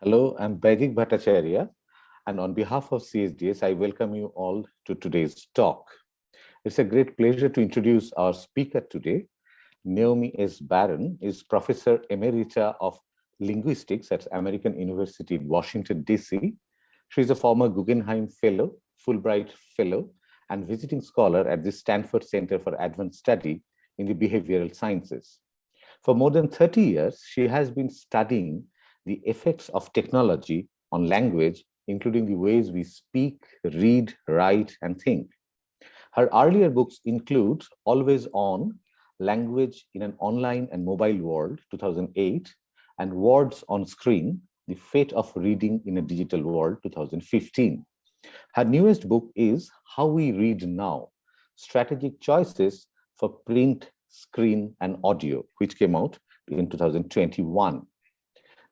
Hello, I'm Baidik Bhattacharya, and on behalf of CSDS, I welcome you all to today's talk. It's a great pleasure to introduce our speaker today. Naomi S. Baron is Professor Emerita of Linguistics at American University in Washington, D.C. She's a former Guggenheim Fellow, Fulbright Fellow, and visiting scholar at the Stanford Center for Advanced Study in the Behavioral Sciences. For more than 30 years, she has been studying the effects of technology on language, including the ways we speak, read, write, and think. Her earlier books include Always On, Language in an Online and Mobile World, 2008, and Words on Screen, The Fate of Reading in a Digital World, 2015. Her newest book is How We Read Now, Strategic Choices for Print, Screen, and Audio, which came out in 2021.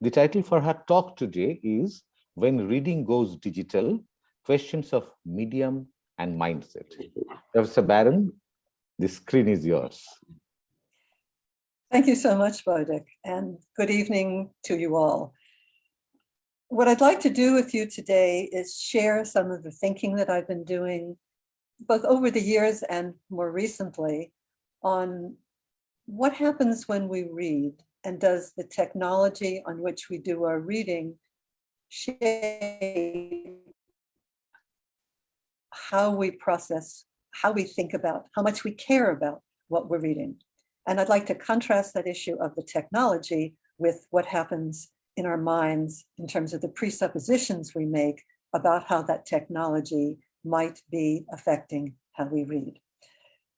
The title for her talk today is When Reading Goes Digital, Questions of Medium and Mindset. Professor Baron, the screen is yours. Thank you so much, Baidik, and good evening to you all. What I'd like to do with you today is share some of the thinking that I've been doing, both over the years and more recently, on what happens when we read and does the technology on which we do our reading shape how we process, how we think about, how much we care about what we're reading. And I'd like to contrast that issue of the technology with what happens in our minds in terms of the presuppositions we make about how that technology might be affecting how we read.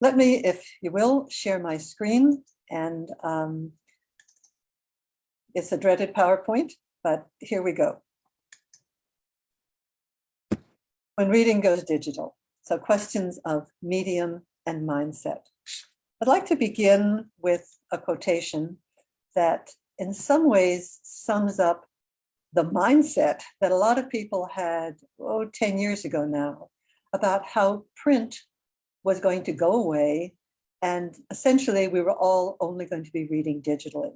Let me, if you will, share my screen and um, it's a dreaded PowerPoint, but here we go. When reading goes digital, so questions of medium and mindset. I'd like to begin with a quotation that in some ways sums up the mindset that a lot of people had, oh, 10 years ago now, about how print was going to go away and essentially we were all only going to be reading digitally.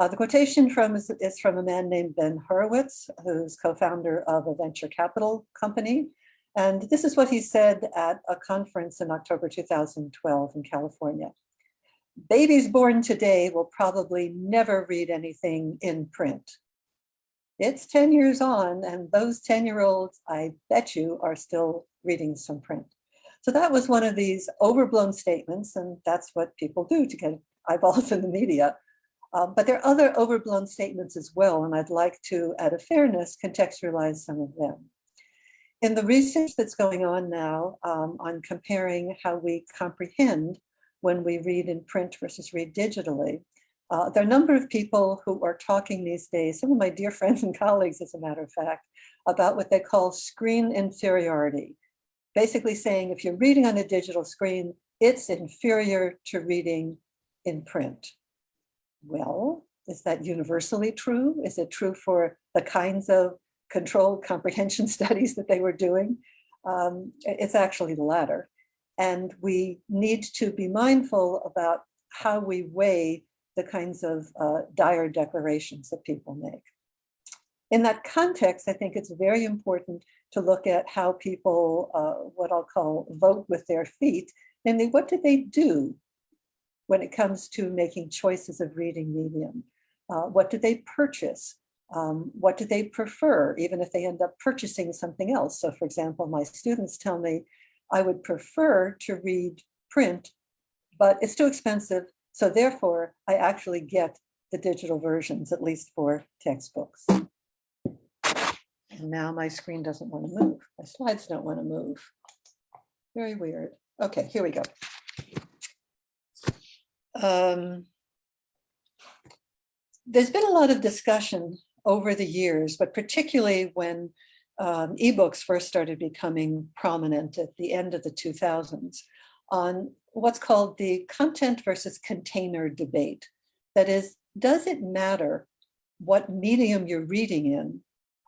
Uh, the quotation from is, is, from a man named Ben Horowitz, who's co-founder of a venture capital company. And this is what he said at a conference in October 2012 in California. Babies born today will probably never read anything in print. It's 10 years on and those 10 year olds, I bet you, are still reading some print. So that was one of these overblown statements and that's what people do to get eyeballs in the media. Uh, but there are other overblown statements as well, and I'd like to, out of fairness, contextualize some of them. In the research that's going on now um, on comparing how we comprehend when we read in print versus read digitally, uh, there are a number of people who are talking these days, some of my dear friends and colleagues, as a matter of fact, about what they call screen inferiority. Basically saying if you're reading on a digital screen, it's inferior to reading in print. Well, is that universally true? Is it true for the kinds of controlled comprehension studies that they were doing? Um, it's actually the latter. And we need to be mindful about how we weigh the kinds of uh, dire declarations that people make. In that context, I think it's very important to look at how people, uh, what I'll call vote with their feet, namely what do they do when it comes to making choices of reading medium? Uh, what do they purchase? Um, what do they prefer, even if they end up purchasing something else? So for example, my students tell me, I would prefer to read print, but it's too expensive. So therefore, I actually get the digital versions, at least for textbooks. And now my screen doesn't want to move. My slides don't want to move. Very weird. Okay, here we go. Um, there's been a lot of discussion over the years, but particularly when um, ebooks first started becoming prominent at the end of the 2000s on what's called the content versus container debate. That is, does it matter what medium you're reading in,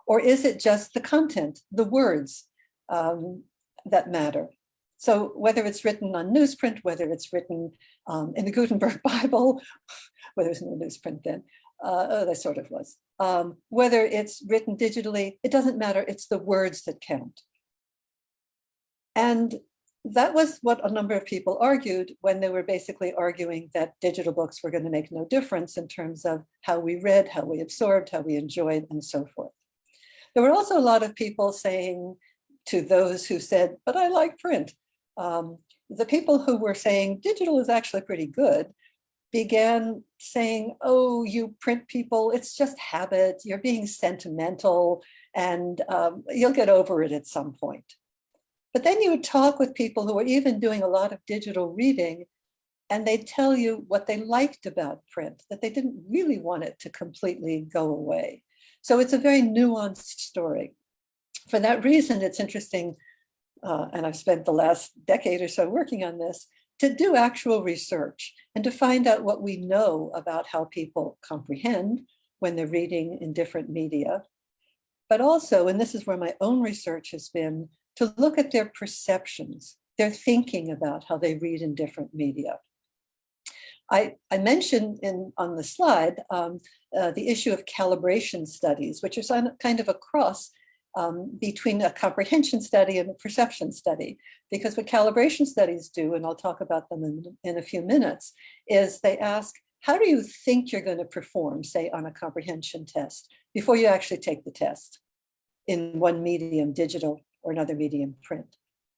or is it just the content, the words um, that matter? So whether it's written on newsprint, whether it's written um, in the Gutenberg Bible, whether it's in the newsprint then, uh, oh, there sort of was. um, whether it's written digitally, it doesn't matter. It's the words that count. And that was what a number of people argued when they were basically arguing that digital books were going to make no difference in terms of how we read, how we absorbed, how we enjoyed, and so forth. There were also a lot of people saying to those who said, but I like print. Um, the people who were saying digital is actually pretty good began saying, oh, you print people, it's just habit, you're being sentimental, and um, you'll get over it at some point. But then you would talk with people who were even doing a lot of digital reading, and they'd tell you what they liked about print, that they didn't really want it to completely go away. So it's a very nuanced story. For that reason, it's interesting, uh, and I've spent the last decade or so working on this, to do actual research and to find out what we know about how people comprehend when they're reading in different media. But also, and this is where my own research has been, to look at their perceptions, their thinking about how they read in different media. I, I mentioned in on the slide um, uh, the issue of calibration studies, which is kind of a cross um, between a comprehension study and a perception study. Because what calibration studies do, and I'll talk about them in, in a few minutes, is they ask, how do you think you're going to perform, say, on a comprehension test before you actually take the test in one medium, digital, or another medium, print?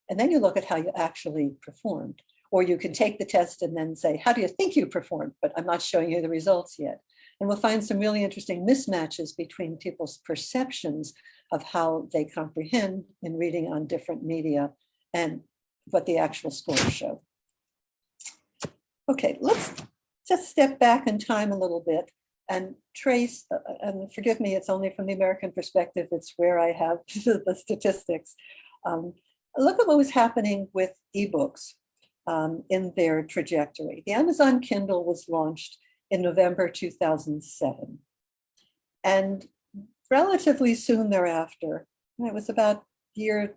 And then you look at how you actually performed. Or you can take the test and then say, how do you think you performed? But I'm not showing you the results yet. And we'll find some really interesting mismatches between people's perceptions of how they comprehend in reading on different media and what the actual scores show. Okay, let's just step back in time a little bit and trace, uh, uh and forgive me, it's only from the American perspective, it's where I have the statistics. Um, look at what was happening with ebooks um, in their trajectory. The Amazon Kindle was launched in November 2007. And relatively soon thereafter, it was about year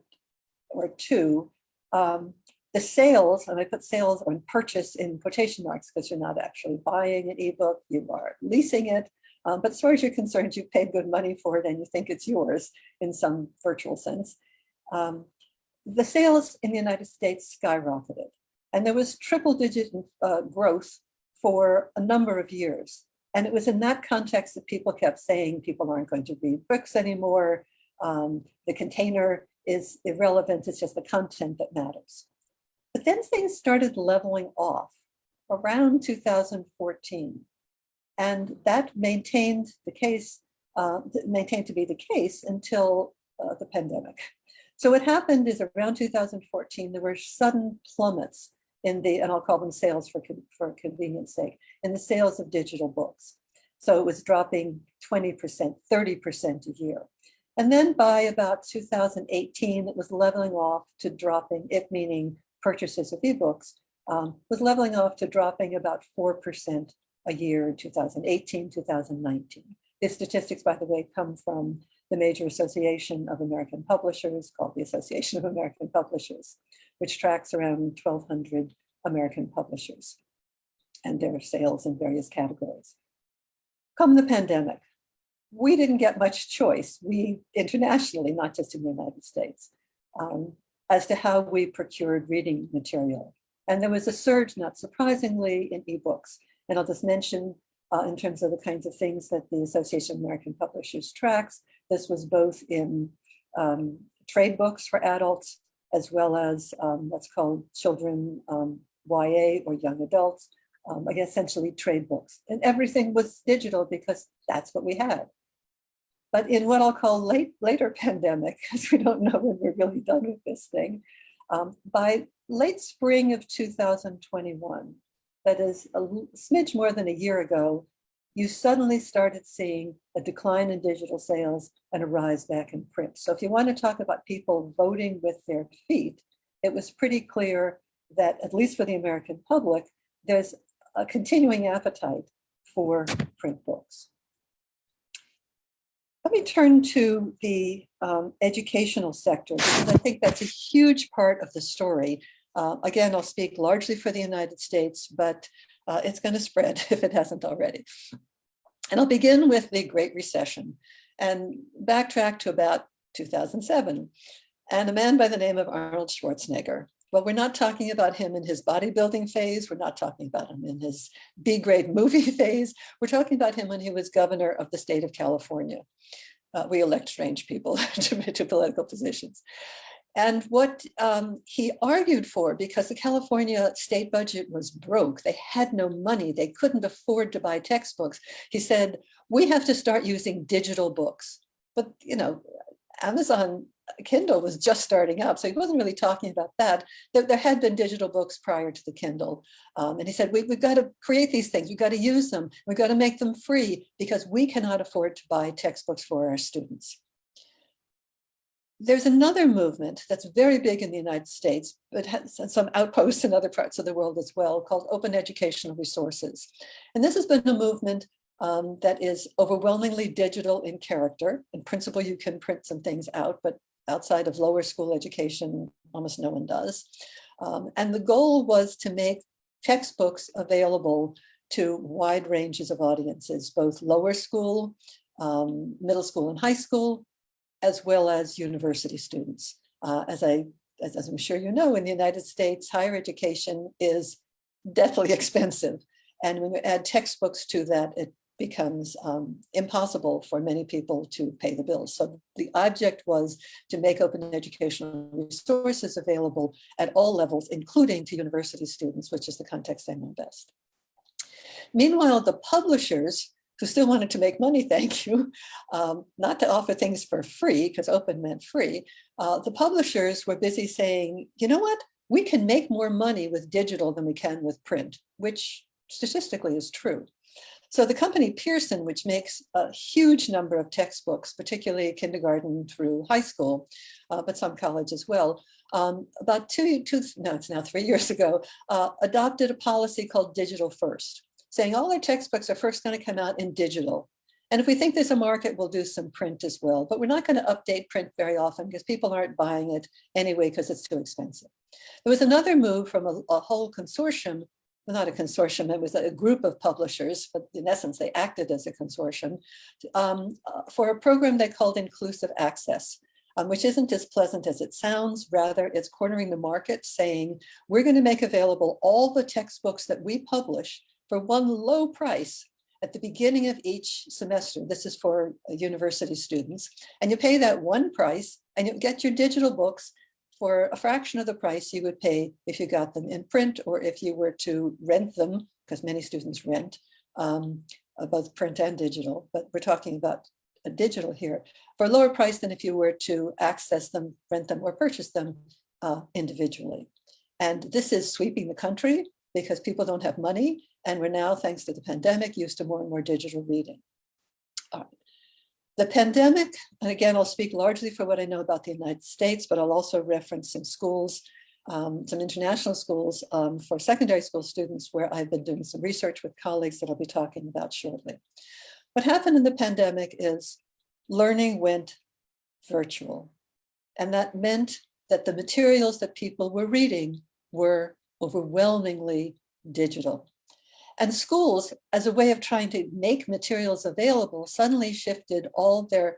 or two, um, the sales, and I put sales on purchase in quotation marks because you're not actually buying an ebook, you are leasing it. Um, but as far as you're concerned, you paid good money for it and you think it's yours in some virtual sense. Um, the sales in the United States skyrocketed. And there was triple digit uh, growth for a number of years. And it was in that context that people kept saying people aren't going to read books anymore. Um, the container is irrelevant, it's just the content that matters. But then things started leveling off around 2014. And that maintained the case, uh, maintained to be the case until uh, the pandemic. So what happened is around 2014, there were sudden plummets in the, and I'll call them sales for, for convenience sake, in the sales of digital books. So it was dropping 20%, 30% a year. And then by about 2018, it was leveling off to dropping, it meaning purchases of ebooks, um, was leveling off to dropping about 4% a year in 2018, 2019. These statistics, by the way, come from the major association of American publishers called the Association of American Publishers which tracks around 1,200 American publishers and their sales in various categories. Come the pandemic, we didn't get much choice, we internationally, not just in the United States, um, as to how we procured reading material. And there was a surge, not surprisingly, in ebooks. And I'll just mention uh, in terms of the kinds of things that the Association of American Publishers tracks, this was both in um, trade books for adults as well as um, what's called children um, YA or young adults, um, like essentially trade books. And everything was digital because that's what we had. But in what I'll call late later pandemic, because we don't know when we're really done with this thing, um, by late spring of 2021, that is a smidge more than a year ago, you suddenly started seeing a decline in digital sales and a rise back in print. So if you want to talk about people voting with their feet, it was pretty clear that at least for the American public, there's a continuing appetite for print books. Let me turn to the um, educational sector because I think that's a huge part of the story. Uh, again, I'll speak largely for the United States, but uh, it's going to spread if it hasn't already. And I'll begin with the Great Recession and backtrack to about 2007 and a man by the name of Arnold Schwarzenegger. Well, we're not talking about him in his bodybuilding phase. We're not talking about him in his B-grade movie phase. We're talking about him when he was governor of the state of California. Uh, we elect strange people to, to political positions. And what um, he argued for, because the California state budget was broke, they had no money, they couldn't afford to buy textbooks. He said, we have to start using digital books. But, you know, Amazon Kindle was just starting up, so he wasn't really talking about that. There, there had been digital books prior to the Kindle. Um, and he said, we, we've got to create these things, we've got to use them, we've got to make them free because we cannot afford to buy textbooks for our students. There's another movement that's very big in the United States, but has some outposts in other parts of the world as well, called Open Educational Resources. And this has been a movement um, that is overwhelmingly digital in character. In principle, you can print some things out, but outside of lower school education, almost no one does. Um, and the goal was to make textbooks available to wide ranges of audiences, both lower school, um, middle school and high school, as well as university students. Uh, as, I, as, as I'm sure you know, in the United States, higher education is deathly expensive. And when you add textbooks to that, it becomes um, impossible for many people to pay the bills. So the object was to make open educational resources available at all levels, including to university students, which is the context I know best. Meanwhile, the publishers who still wanted to make money, thank you, um, not to offer things for free, because open meant free, uh, the publishers were busy saying, you know what, we can make more money with digital than we can with print, which statistically is true. So the company Pearson, which makes a huge number of textbooks, particularly kindergarten through high school, uh, but some college as well, um, about two, two, no, it's now three years ago, uh, adopted a policy called digital first saying all our textbooks are first going to come out in digital. And if we think there's a market, we'll do some print as well. But we're not going to update print very often because people aren't buying it anyway because it's too expensive. There was another move from a, a whole consortium, well, not a consortium, it was a group of publishers, but in essence, they acted as a consortium um, uh, for a program they called Inclusive Access. Um, which isn't as pleasant as it sounds. Rather, it's cornering the market saying, we're going to make available all the textbooks that we publish for one low price at the beginning of each semester. This is for university students. And you pay that one price and you get your digital books for a fraction of the price you would pay if you got them in print or if you were to rent them, because many students rent, um, uh, both print and digital, but we're talking about a digital here, for a lower price than if you were to access them, rent them, or purchase them uh, individually. And this is sweeping the country because people don't have money and we're now, thanks to the pandemic, used to more and more digital reading. The pandemic, and again, I'll speak largely for what I know about the United States, but I'll also reference some schools, um, some international schools um, for secondary school students where I've been doing some research with colleagues that I'll be talking about shortly. What happened in the pandemic is learning went virtual. And that meant that the materials that people were reading were overwhelmingly digital. And schools, as a way of trying to make materials available, suddenly shifted all their,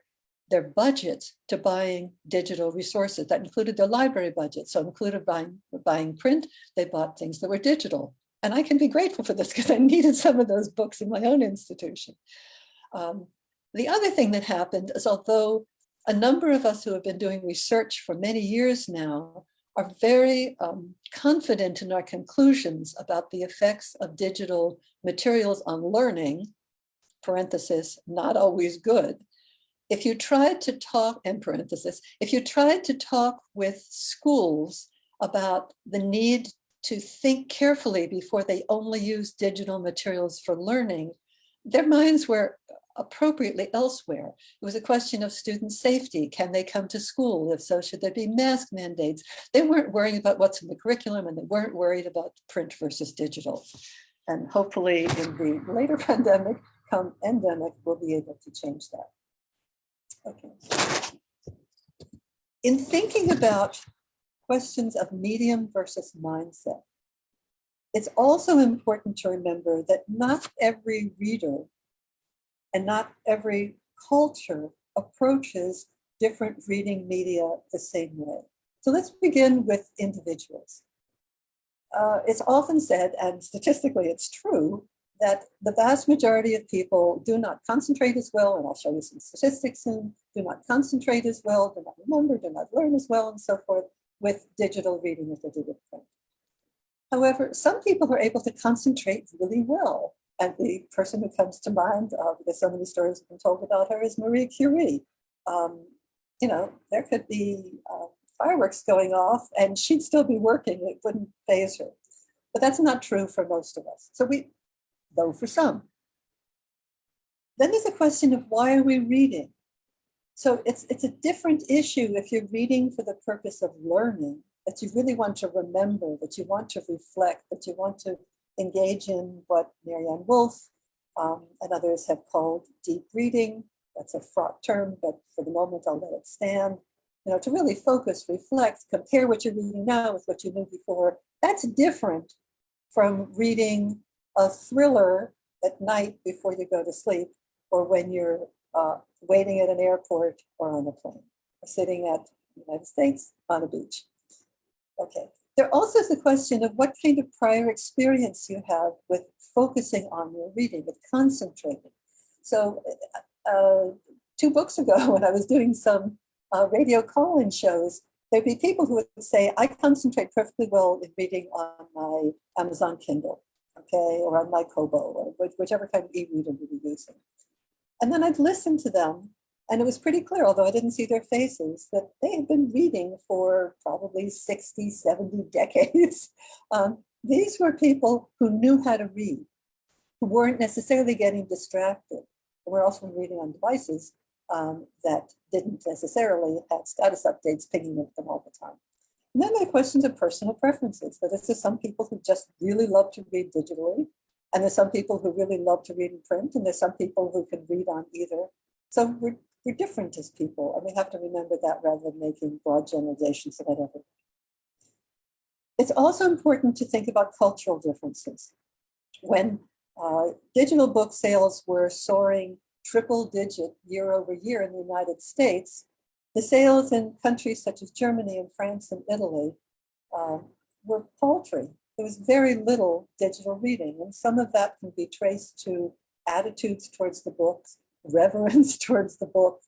their budgets to buying digital resources. That included their library budget. So included buying, buying print, they bought things that were digital. And I can be grateful for this because I needed some of those books in my own institution. Um, the other thing that happened is although a number of us who have been doing research for many years now are very um, confident in our conclusions about the effects of digital materials on learning, parenthesis, not always good. If you tried to talk, in parenthesis, if you tried to talk with schools about the need to think carefully before they only use digital materials for learning, their minds were appropriately elsewhere. It was a question of student safety. Can they come to school? If so, should there be mask mandates? They weren't worrying about what's in the curriculum and they weren't worried about print versus digital. And hopefully in the later pandemic, come endemic, we'll be able to change that. Okay. In thinking about questions of medium versus mindset, it's also important to remember that not every reader and not every culture approaches different reading media the same way. So let's begin with individuals. Uh, it's often said, and statistically it's true, that the vast majority of people do not concentrate as well, and I'll show you some statistics soon, do not concentrate as well, do not remember, do not learn as well, and so forth with digital reading as they do with print. However, some people are able to concentrate really well. And the person who comes to mind, uh, because so many stories have been told about her, is Marie Curie. Um, you know, there could be uh, fireworks going off and she'd still be working. It wouldn't phase her. But that's not true for most of us. So we, though for some. Then there's a question of why are we reading? So it's, it's a different issue if you're reading for the purpose of learning, that you really want to remember, that you want to reflect, that you want to engage in what Maryanne Wolf um, and others have called deep reading. That's a fraught term, but for the moment I'll let it stand. You know, to really focus, reflect, compare what you're reading now with what you knew before. That's different from reading a thriller at night before you go to sleep or when you're uh, waiting at an airport or on a plane or sitting at the United States on a beach. Okay, there also is the question of what kind of prior experience you have with focusing on your reading, with concentrating. So uh, two books ago when I was doing some uh, radio call-in shows, there'd be people who would say, I concentrate perfectly well in reading on my Amazon Kindle, okay, or on my Kobo, or whichever kind of e-reader we were using. And then I'd listen to them and it was pretty clear, although I didn't see their faces, that they had been reading for probably 60, 70 decades. Um, these were people who knew how to read, who weren't necessarily getting distracted. Were also reading on devices um, that didn't necessarily have status updates pinging at them all the time. And then there are questions of personal preferences. Is, there's some people who just really love to read digitally, and there's some people who really love to read in print, and there's some people who can read on either. So we're we're different as people, and we have to remember that rather than making broad generalizations about everything. It's also important to think about cultural differences. When uh, digital book sales were soaring triple digit year over year in the United States, the sales in countries such as Germany and France and Italy uh, were paltry. There was very little digital reading, and some of that can be traced to attitudes towards the books, reverence towards the book,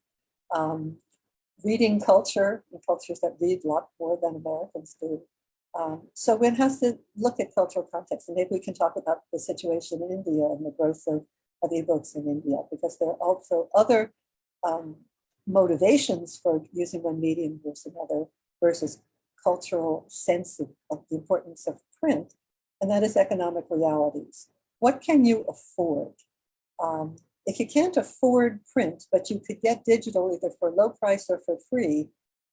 um, reading culture, and cultures that read a lot more than Americans do. Um, so one has to look at cultural context, and maybe we can talk about the situation in India and the growth of, of ebooks in India, because there are also other um, motivations for using one medium versus another, versus cultural sense of, of the importance of print, and that is economic realities. What can you afford? Um, if you can't afford print, but you could get digital either for low price or for free,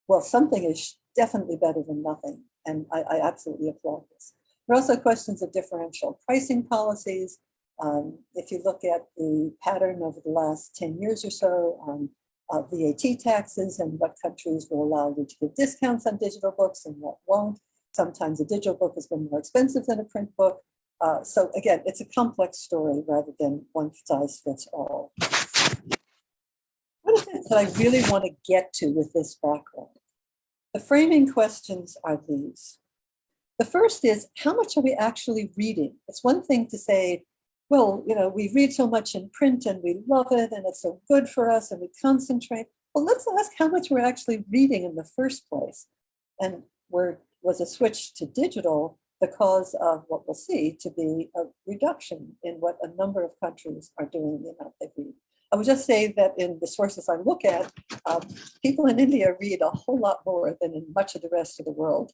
well, something is definitely better than nothing. And I, I absolutely applaud this. There are also questions of differential pricing policies. Um, if you look at the pattern over the last 10 years or so on uh, VAT taxes and what countries will allow you to give discounts on digital books and what won't. Sometimes a digital book has been more expensive than a print book. Uh, so again, it's a complex story rather than one size fits all. What is it that I really want to get to with this background? The framing questions are these. The first is, how much are we actually reading? It's one thing to say, well, you know, we read so much in print and we love it and it's so good for us and we concentrate. Well, let's ask how much we're actually reading in the first place. And where was a switch to digital the cause of what we'll see to be a reduction in what a number of countries are doing the amount they read. I would just say that in the sources I look at, um, people in India read a whole lot more than in much of the rest of the world.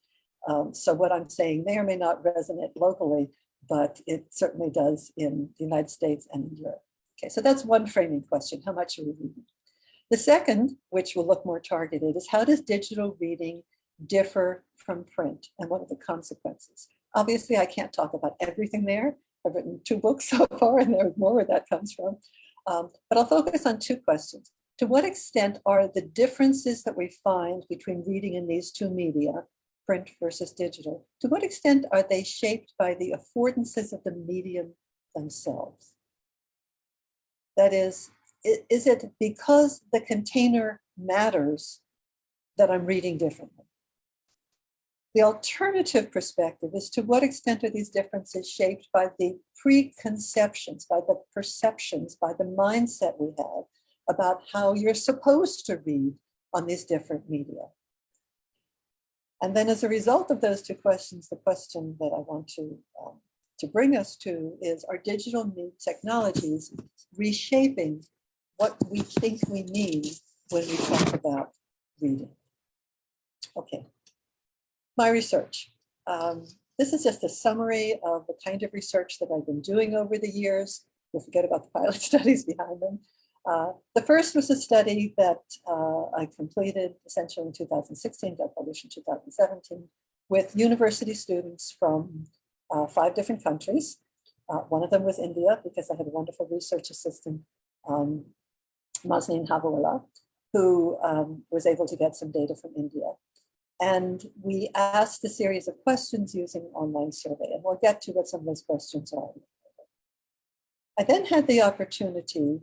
Um, so what I'm saying may or may not resonate locally, but it certainly does in the United States and in Europe. Okay, so that's one framing question, how much are we reading? The second, which will look more targeted, is how does digital reading differ from print and what are the consequences? Obviously, I can't talk about everything there. I've written two books so far, and there's more where that comes from. Um, but I'll focus on two questions. To what extent are the differences that we find between reading in these two media, print versus digital, to what extent are they shaped by the affordances of the medium themselves? That is, is it because the container matters that I'm reading differently? The alternative perspective is to what extent are these differences shaped by the preconceptions, by the perceptions, by the mindset we have about how you're supposed to read on these different media. And then as a result of those two questions, the question that I want to, um, to bring us to is are digital new technologies reshaping what we think we mean when we talk about reading? Okay, my research. Um, this is just a summary of the kind of research that I've been doing over the years. We'll forget about the pilot studies behind them. Uh, the first was a study that uh, I completed essentially in 2016, got published in 2017, with university students from uh, five different countries. Uh, one of them was India, because I had a wonderful research assistant, um, Mazneen Havewala, who um, was able to get some data from India. And we asked a series of questions using online survey, and we'll get to what some of those questions are. I then had the opportunity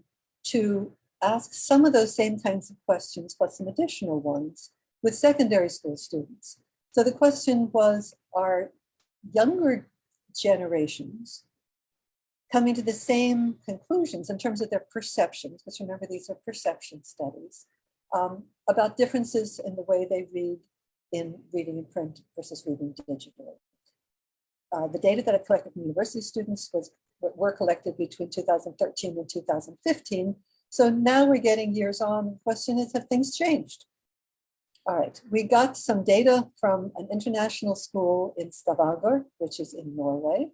to ask some of those same kinds of questions, but some additional ones with secondary school students. So the question was, are younger generations coming to the same conclusions in terms of their perceptions, because remember these are perception studies, um, about differences in the way they read in reading in print versus reading digitally. Uh, the data that I collected from university students was were collected between 2013 and 2015. So now we're getting years on. The question is, have things changed? All right, we got some data from an international school in Stavanger, which is in Norway,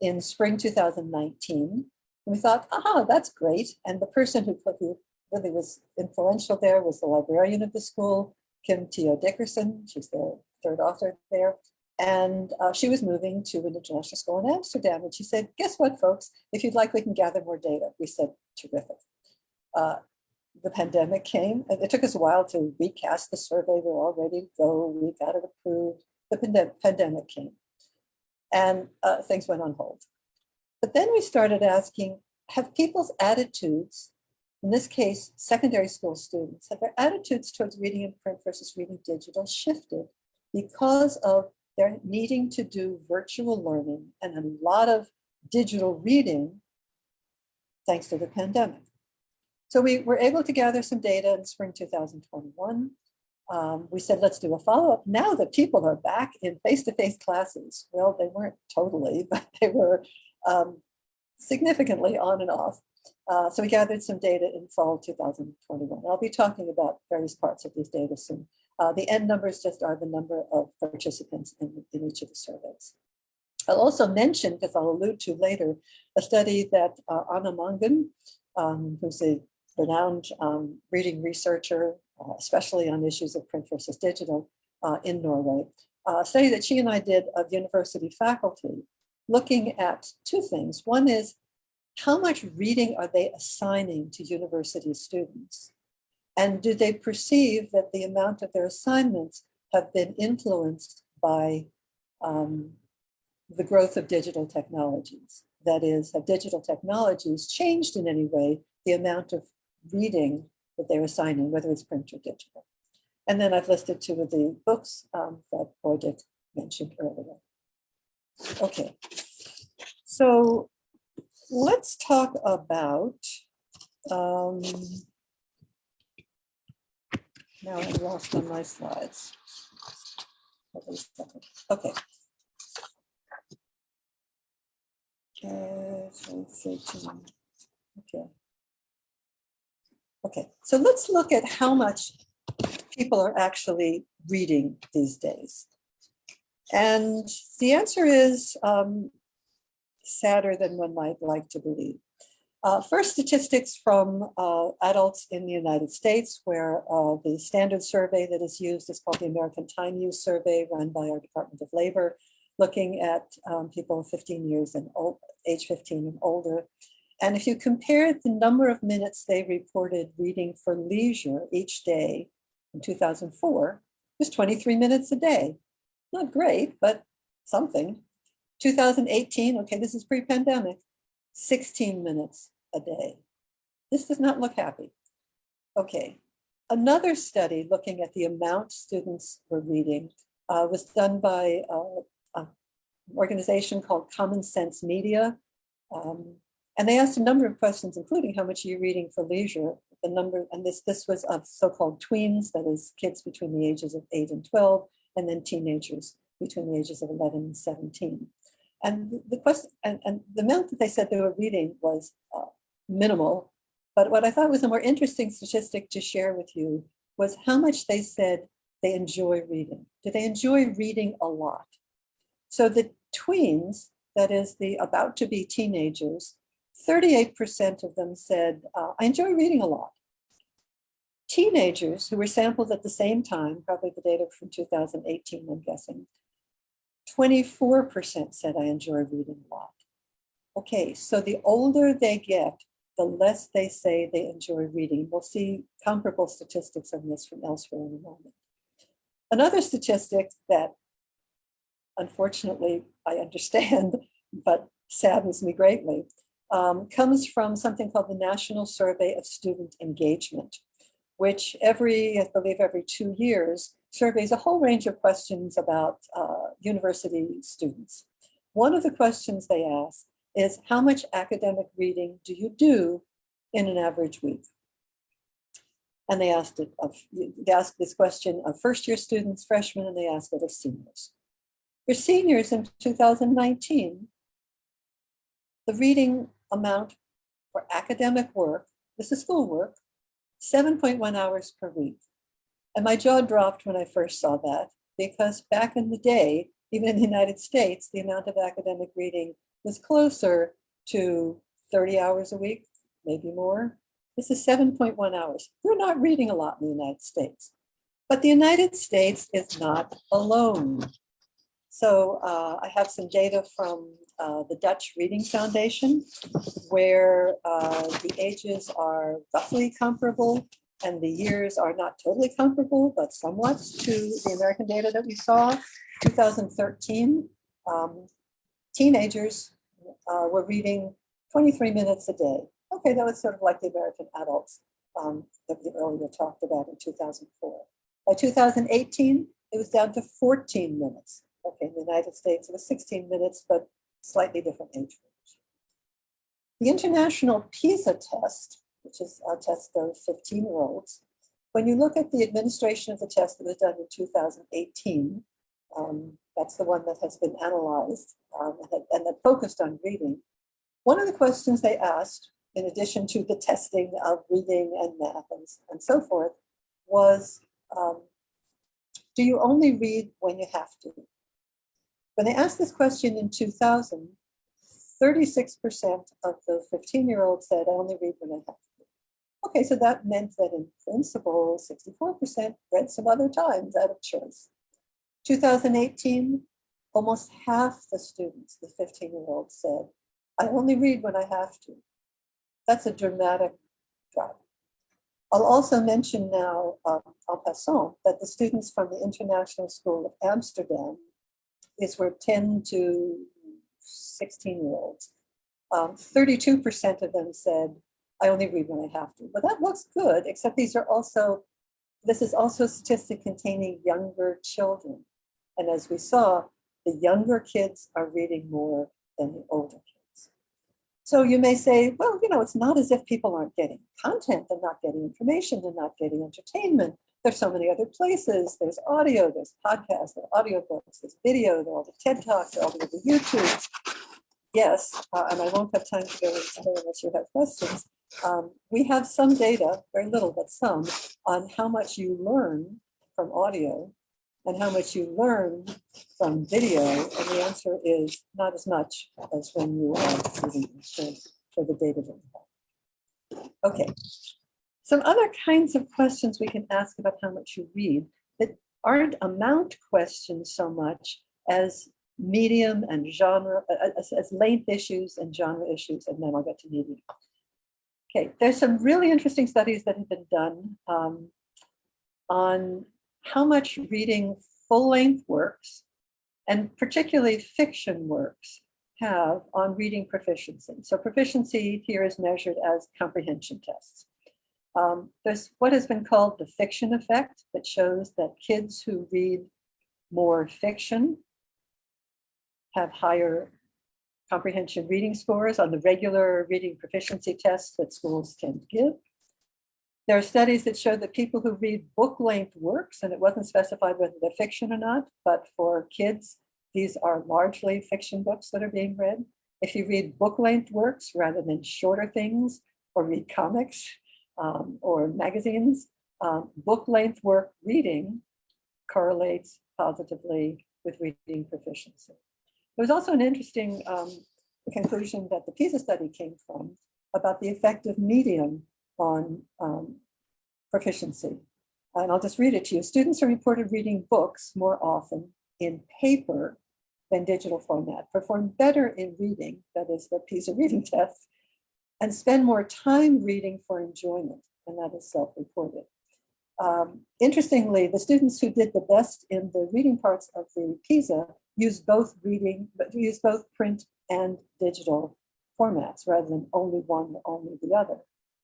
in spring 2019. And we thought, aha, that's great. And the person who, who really was influential there was the librarian of the school, Kim Theo Dickerson. She's the third author there. And uh, she was moving to an international school in Amsterdam. And she said, guess what, folks? If you'd like, we can gather more data. We said, terrific. Uh, the pandemic came. It took us a while to recast the survey. We were all ready to go. We got it approved. The pande pandemic came and uh, things went on hold. But then we started asking, have people's attitudes, in this case, secondary school students, have their attitudes towards reading in print versus reading digital shifted because of they're needing to do virtual learning and a lot of digital reading thanks to the pandemic. So we were able to gather some data in spring 2021. Um, we said, let's do a follow-up. Now that people are back in face-to-face -face classes, well, they weren't totally, but they were um, significantly on and off. Uh, so we gathered some data in fall 2021. I'll be talking about various parts of these data soon. Uh, the end numbers just are the number of participants in, in each of the surveys. I'll also mention, because I'll allude to later, a study that uh, Anne Mangen, um, who's a renowned um, reading researcher, uh, especially on issues of print versus digital uh, in Norway, a study that she and I did of university faculty, looking at two things. One is, how much reading are they assigning to university students? And do they perceive that the amount of their assignments have been influenced by um, the growth of digital technologies? That is, have digital technologies changed in any way the amount of reading that they're assigning, whether it's print or digital? And then I've listed two of the books um, that Bodil mentioned earlier. Okay, so let's talk about um, now I'm lost on my slides. Okay. Okay. Okay, so let's look at how much people are actually reading these days. And the answer is um, sadder than one might like to believe. Uh, first, statistics from uh, adults in the United States, where uh, the standard survey that is used is called the American Time Use Survey, run by our Department of Labor, looking at um, people 15 years and old, age 15 and older. And if you compare the number of minutes they reported reading for leisure each day in 2004, it was 23 minutes a day. Not great, but something. 2018, okay, this is pre-pandemic, 16 minutes a day. this does not look happy. Okay, another study looking at the amount students were reading uh, was done by uh, an organization called Common Sense Media. Um, and they asked a number of questions, including how much are you reading for leisure? The number, and this, this was of so-called tweens, that is kids between the ages of eight and 12, and then teenagers between the ages of 11 and 17. And the question, and, and the amount that they said they were reading was uh, minimal. But what I thought was a more interesting statistic to share with you was how much they said they enjoy reading. Do they enjoy reading a lot? So the tweens, that is the about to be teenagers, 38% of them said, uh, I enjoy reading a lot. Teenagers who were sampled at the same time, probably the data from 2018, I'm guessing, 24% said I enjoy reading a lot. Okay, so the older they get, the less they say they enjoy reading. We'll see comparable statistics on this from elsewhere in a moment. Another statistic that unfortunately I understand, but saddens me greatly, um, comes from something called the National Survey of Student Engagement, which every, I believe every two years, surveys a whole range of questions about uh, university students. One of the questions they ask is how much academic reading do you do in an average week? And they asked it of, they asked this question of first year students, freshmen, and they asked it of seniors. For seniors in 2019, the reading amount for academic work, this is schoolwork, 7.1 hours per week. And my jaw dropped when I first saw that because back in the day, even in the United States, the amount of academic reading was closer to 30 hours a week, maybe more. This is 7.1 hours. We're not reading a lot in the United States, but the United States is not alone. So uh, I have some data from uh, the Dutch Reading Foundation, where uh, the ages are roughly comparable and the years are not totally comparable, but somewhat to the American data that we saw. 2013, um, teenagers uh, were reading 23 minutes a day. Okay, that was sort of like the American adults um, that we earlier talked about in 2004. By 2018, it was down to 14 minutes. Okay, in the United States, it was 16 minutes, but slightly different age range. The International PISA test, which is a test of 15 year olds, when you look at the administration of the test that was done in 2018, um, that's the one that has been analyzed um, and, and that focused on reading. One of the questions they asked, in addition to the testing of reading and math and, and so forth, was um, do you only read when you have to? When they asked this question in 2000, 36% of the 15 year olds said, I only read when I have to. Okay, so that meant that in principle, 64% read some other times out of choice. 2018, almost half the students, the 15 year olds said, I only read when I have to. That's a dramatic drop. I'll also mention now, um, en passant, that the students from the International School of Amsterdam is were 10 to 16 year olds. 32% um, of them said, I only read when I have to. But that looks good, except these are also, this is also a statistic containing younger children. And as we saw, the younger kids are reading more than the older kids. So you may say, well, you know, it's not as if people aren't getting content, they're not getting information, they're not getting entertainment. There's so many other places. There's audio, there's podcasts, there are audiobooks, there's video, there are all the TED Talks, there are all the YouTubes. Yes, uh, and I won't have time to go into there unless you have questions. Um, we have some data, very little, but some, on how much you learn from audio and how much you learn from video. And the answer is not as much as when you are reading for the data that you have. Okay, some other kinds of questions we can ask about how much you read that aren't amount questions so much as medium and genre, uh, uh, as, as length issues and genre issues, and then I'll get to medium. Okay, there's some really interesting studies that have been done um, on how much reading full length works, and particularly fiction works, have on reading proficiency. So proficiency here is measured as comprehension tests. Um, there's what has been called the fiction effect that shows that kids who read more fiction have higher comprehension reading scores on the regular reading proficiency tests that schools tend to give. There are studies that show that people who read book-length works, and it wasn't specified whether they're fiction or not, but for kids, these are largely fiction books that are being read. If you read book-length works rather than shorter things, or read comics um, or magazines, um, book-length work reading correlates positively with reading proficiency. There was also an interesting um, conclusion that the PISA study came from about the effect of medium on um, proficiency. And I'll just read it to you. Students are reported reading books more often in paper than digital format, perform better in reading, that is the PISA reading test, and spend more time reading for enjoyment, and that is self-reported. Um, interestingly, the students who did the best in the reading parts of the PISA used both reading, but used both print and digital formats rather than only one or only the other.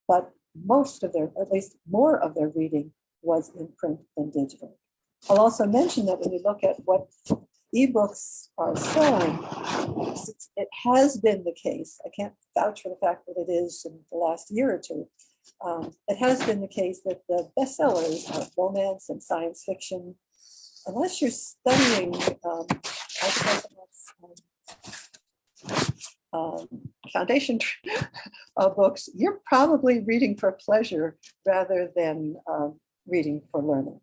But most of their, at least more of their reading was in print than digital. I'll also mention that when you look at what ebooks are selling, it has been the case. I can't vouch for the fact that it is in the last year or two. Um, it has been the case that the bestsellers are romance and science fiction. Unless you're studying, um, um, foundation uh, books, you're probably reading for pleasure rather than uh, reading for learning.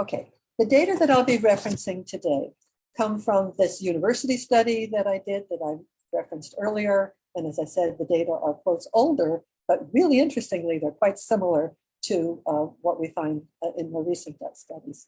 Okay, the data that I'll be referencing today come from this university study that I did that I referenced earlier. And as I said, the data are quotes older, but really interestingly, they're quite similar to uh, what we find uh, in more recent studies.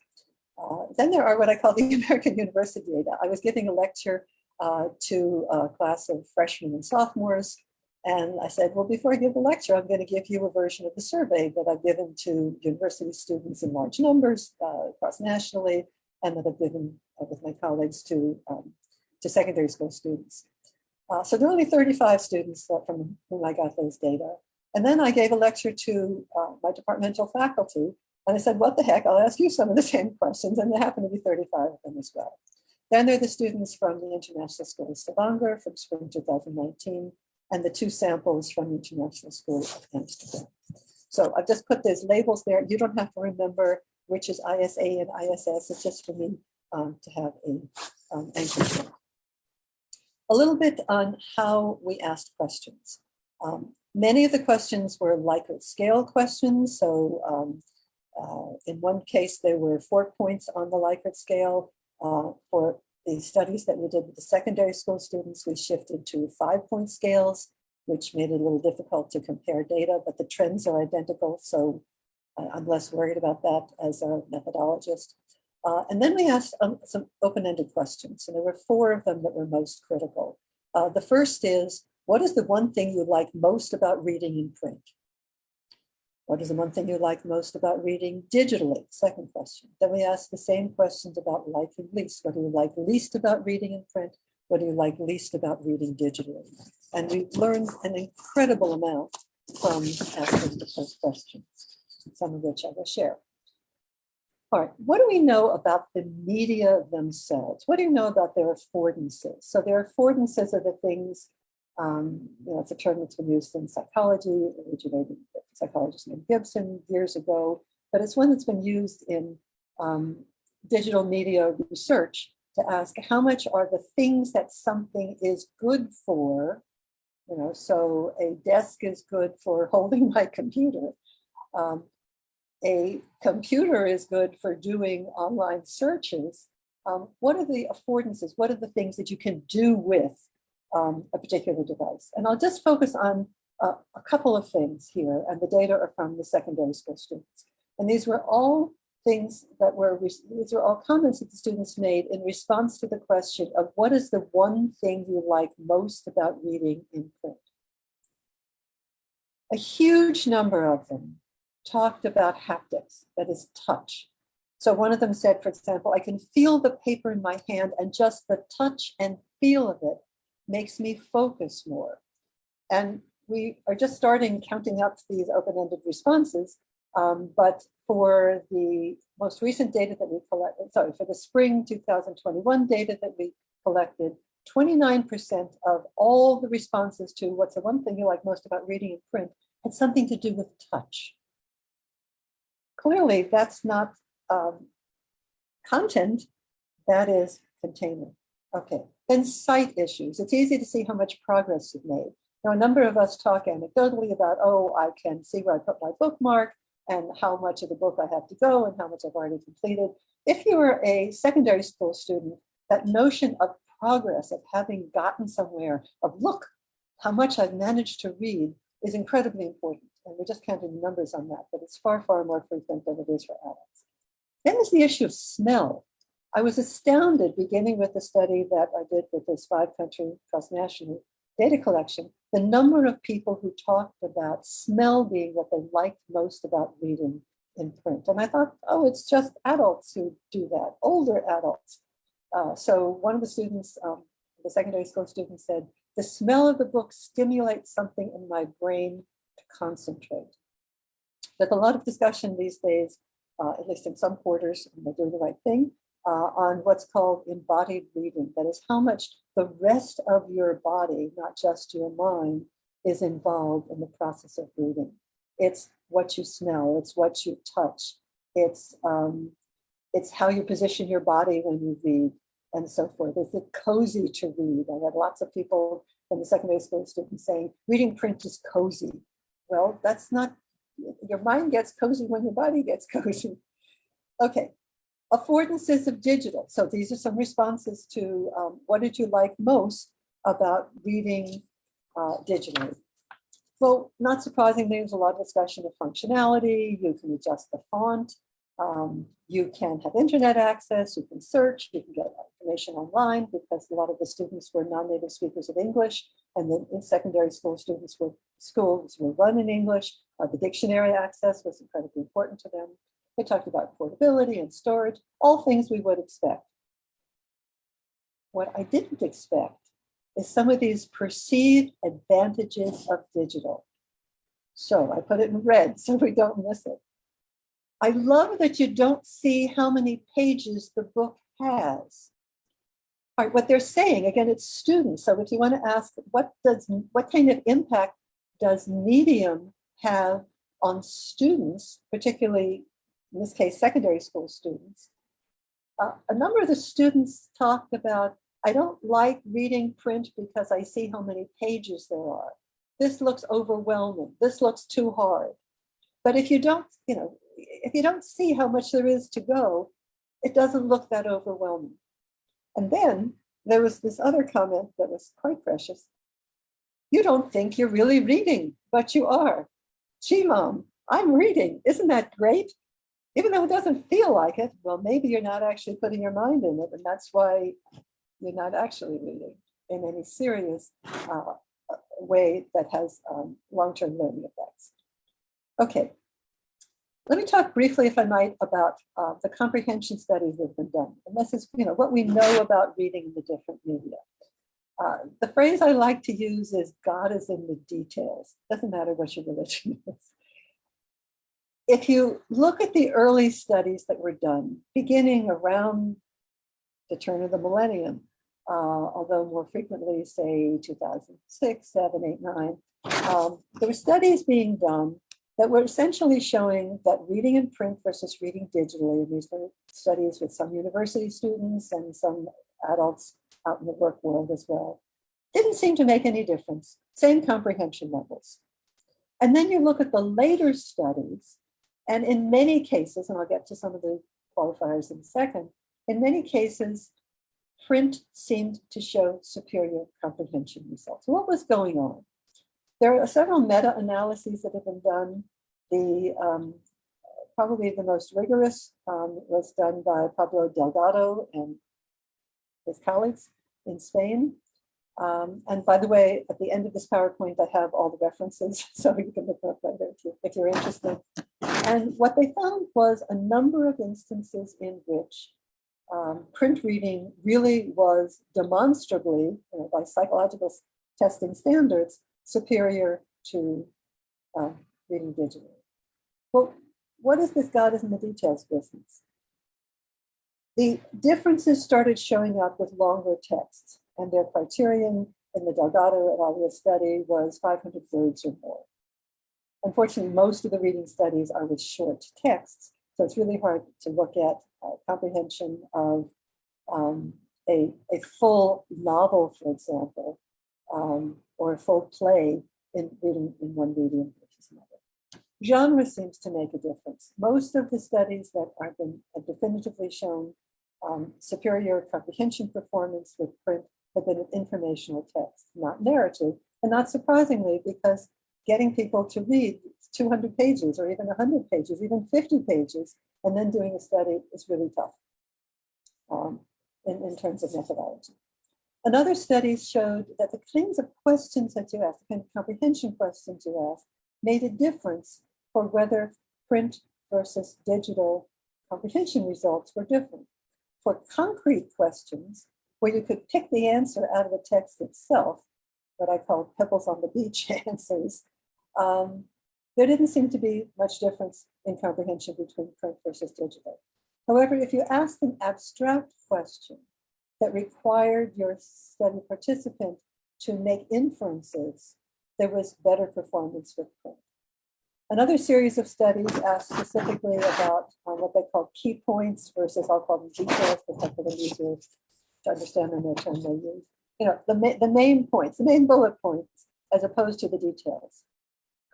Uh, then there are what I call the American University data. I was giving a lecture uh, to a class of freshmen and sophomores. And I said, well, before I give the lecture, I'm going to give you a version of the survey that I've given to university students in large numbers uh, across nationally, and that I've given uh, with my colleagues to, um, to secondary school students. Uh, so there are only 35 students from whom I got those data. And then I gave a lecture to uh, my departmental faculty, and I said, what the heck, I'll ask you some of the same questions, and there happened to be 35 of them as well. Then there are the students from the International School of Stavanger from spring 2019, and the two samples from the International School of Amsterdam. So I've just put those labels there. You don't have to remember which is ISA and ISS. It's just for me um, to have a um, anchor. A little bit on how we asked questions. Um, many of the questions were Likert scale questions. So um, uh, in one case, there were four points on the Likert scale. Uh, for the studies that we did with the secondary school students, we shifted to five point scales, which made it a little difficult to compare data, but the trends are identical. So uh, I'm less worried about that as a methodologist. Uh, and then we asked um, some open-ended questions, and there were four of them that were most critical. Uh, the first is, what is the one thing you like most about reading in print? What is the one thing you like most about reading digitally? Second question. Then we ask the same questions about liking least. What do you like least about reading in print? What do you like least about reading digitally? And we learned an incredible amount from asking first questions, some of which I will share. All right, what do we know about the media themselves? What do you know about their affordances? So their affordances are the things um, you know, it's a term that's been used in psychology, originated psychologist named Gibson years ago, but it's one that's been used in um, digital media research to ask how much are the things that something is good for, you know, so a desk is good for holding my computer. Um, a computer is good for doing online searches. Um, what are the affordances? What are the things that you can do with um, a particular device. And I'll just focus on uh, a couple of things here, and the data are from the secondary school students. And these were all things that were, these are all comments that the students made in response to the question of what is the one thing you like most about reading in print? A huge number of them talked about haptics, that is touch. So one of them said, for example, I can feel the paper in my hand and just the touch and feel of it makes me focus more. And we are just starting counting up these open-ended responses, um, but for the most recent data that we collected, sorry, for the spring 2021 data that we collected, 29% of all the responses to what's the one thing you like most about reading in print had something to do with touch. Clearly, that's not um, content, that is containment. Okay, then sight issues. It's easy to see how much progress you've made. Now, a number of us talk anecdotally about, oh, I can see where I put my bookmark and how much of the book I have to go and how much I've already completed. If you were a secondary school student, that notion of progress, of having gotten somewhere, of look, how much I've managed to read is incredibly important. And we're just counting the numbers on that, but it's far, far more frequent than it is for adults. Then there's the issue of smell. I was astounded beginning with the study that I did with this five country cross-national data collection, the number of people who talked about smell being what they liked most about reading in print. And I thought, oh, it's just adults who do that, older adults. Uh, so one of the students, um, the secondary school student said, the smell of the book stimulates something in my brain to concentrate. There's a lot of discussion these days, uh, at least in some quarters, and they're doing the right thing, uh, on what's called embodied reading. That is how much the rest of your body, not just your mind, is involved in the process of reading. It's what you smell, it's what you touch, it's um, it's how you position your body when you read and so forth. Is it cozy to read? I had lots of people from the secondary school students saying, reading print is cozy. Well, that's not, your mind gets cozy when your body gets cozy. Okay, affordances of digital. So these are some responses to um, what did you like most about reading uh, digitally? Well, not surprisingly, there's a lot of discussion of functionality. You can adjust the font. Um, you can have internet access. You can search. You can get information online because a lot of the students were non-native speakers of English. And then in secondary school students were schools were run in English. Uh, the dictionary access was incredibly important to them. They talked about portability and storage, all things we would expect. What I didn't expect is some of these perceived advantages of digital. So I put it in red so we don't miss it. I love that you don't see how many pages the book has. All right, what they're saying, again, it's students. So if you want to ask what does what kind of impact does medium have on students, particularly in this case, secondary school students, uh, a number of the students talked about, I don't like reading print because I see how many pages there are. This looks overwhelming. This looks too hard. But if you don't, you know, if you don't see how much there is to go, it doesn't look that overwhelming. And then there was this other comment that was quite precious. You don't think you're really reading, but you are. Gee, mom, I'm reading. Isn't that great? Even though it doesn't feel like it, well, maybe you're not actually putting your mind in it. And that's why you're not actually reading in any serious uh, way that has um, long-term learning effects. Okay, let me talk briefly, if I might, about uh, the comprehension studies that have been done. And this is, you know, what we know about reading in the different media. Uh, the phrase I like to use is God is in the details. Doesn't matter what your religion is if you look at the early studies that were done, beginning around the turn of the millennium, uh, although more frequently, say 2006, 7, 8, 9, um, there were studies being done that were essentially showing that reading in print versus reading digitally, and these were studies with some university students and some adults out in the work world as well, didn't seem to make any difference, same comprehension levels. And then you look at the later studies and in many cases, and I'll get to some of the qualifiers in a second, in many cases, print seemed to show superior comprehension results. What was going on? There are several meta-analyses that have been done. The um, probably the most rigorous um, was done by Pablo Delgado and his colleagues in Spain. Um, and by the way, at the end of this PowerPoint, I have all the references, so you can look up later if, you, if you're interested. And what they found was a number of instances in which um, print reading really was demonstrably, you know, by psychological testing standards, superior to uh, reading digitally. Well, what is this God is in the details business? The differences started showing up with longer texts, and their criterion in the Delgado et al. study was 500 words or more. Unfortunately, most of the reading studies are with short texts, so it's really hard to look at uh, comprehension of um, a, a full novel, for example, um, or a full play in reading in one medium versus another. Genre seems to make a difference. Most of the studies that have been have definitively shown um, superior comprehension performance with print have been informational text, not narrative, and not surprisingly, because getting people to read 200 pages or even 100 pages, even 50 pages, and then doing a study is really tough um, in, in terms of methodology. Another study showed that the kinds of questions that you ask, the kind of comprehension questions you ask, made a difference for whether print versus digital comprehension results were different. For concrete questions, where you could pick the answer out of the text itself, what I call pebbles on the beach answers, um, there didn't seem to be much difference in comprehension between print versus digital. However, if you asked an abstract question that required your study participant to make inferences, there was better performance with print. Another series of studies asked specifically about um, what they call key points versus I'll call them details that's what easier to understand the term they use. You know, the, the main points, the main bullet points, as opposed to the details.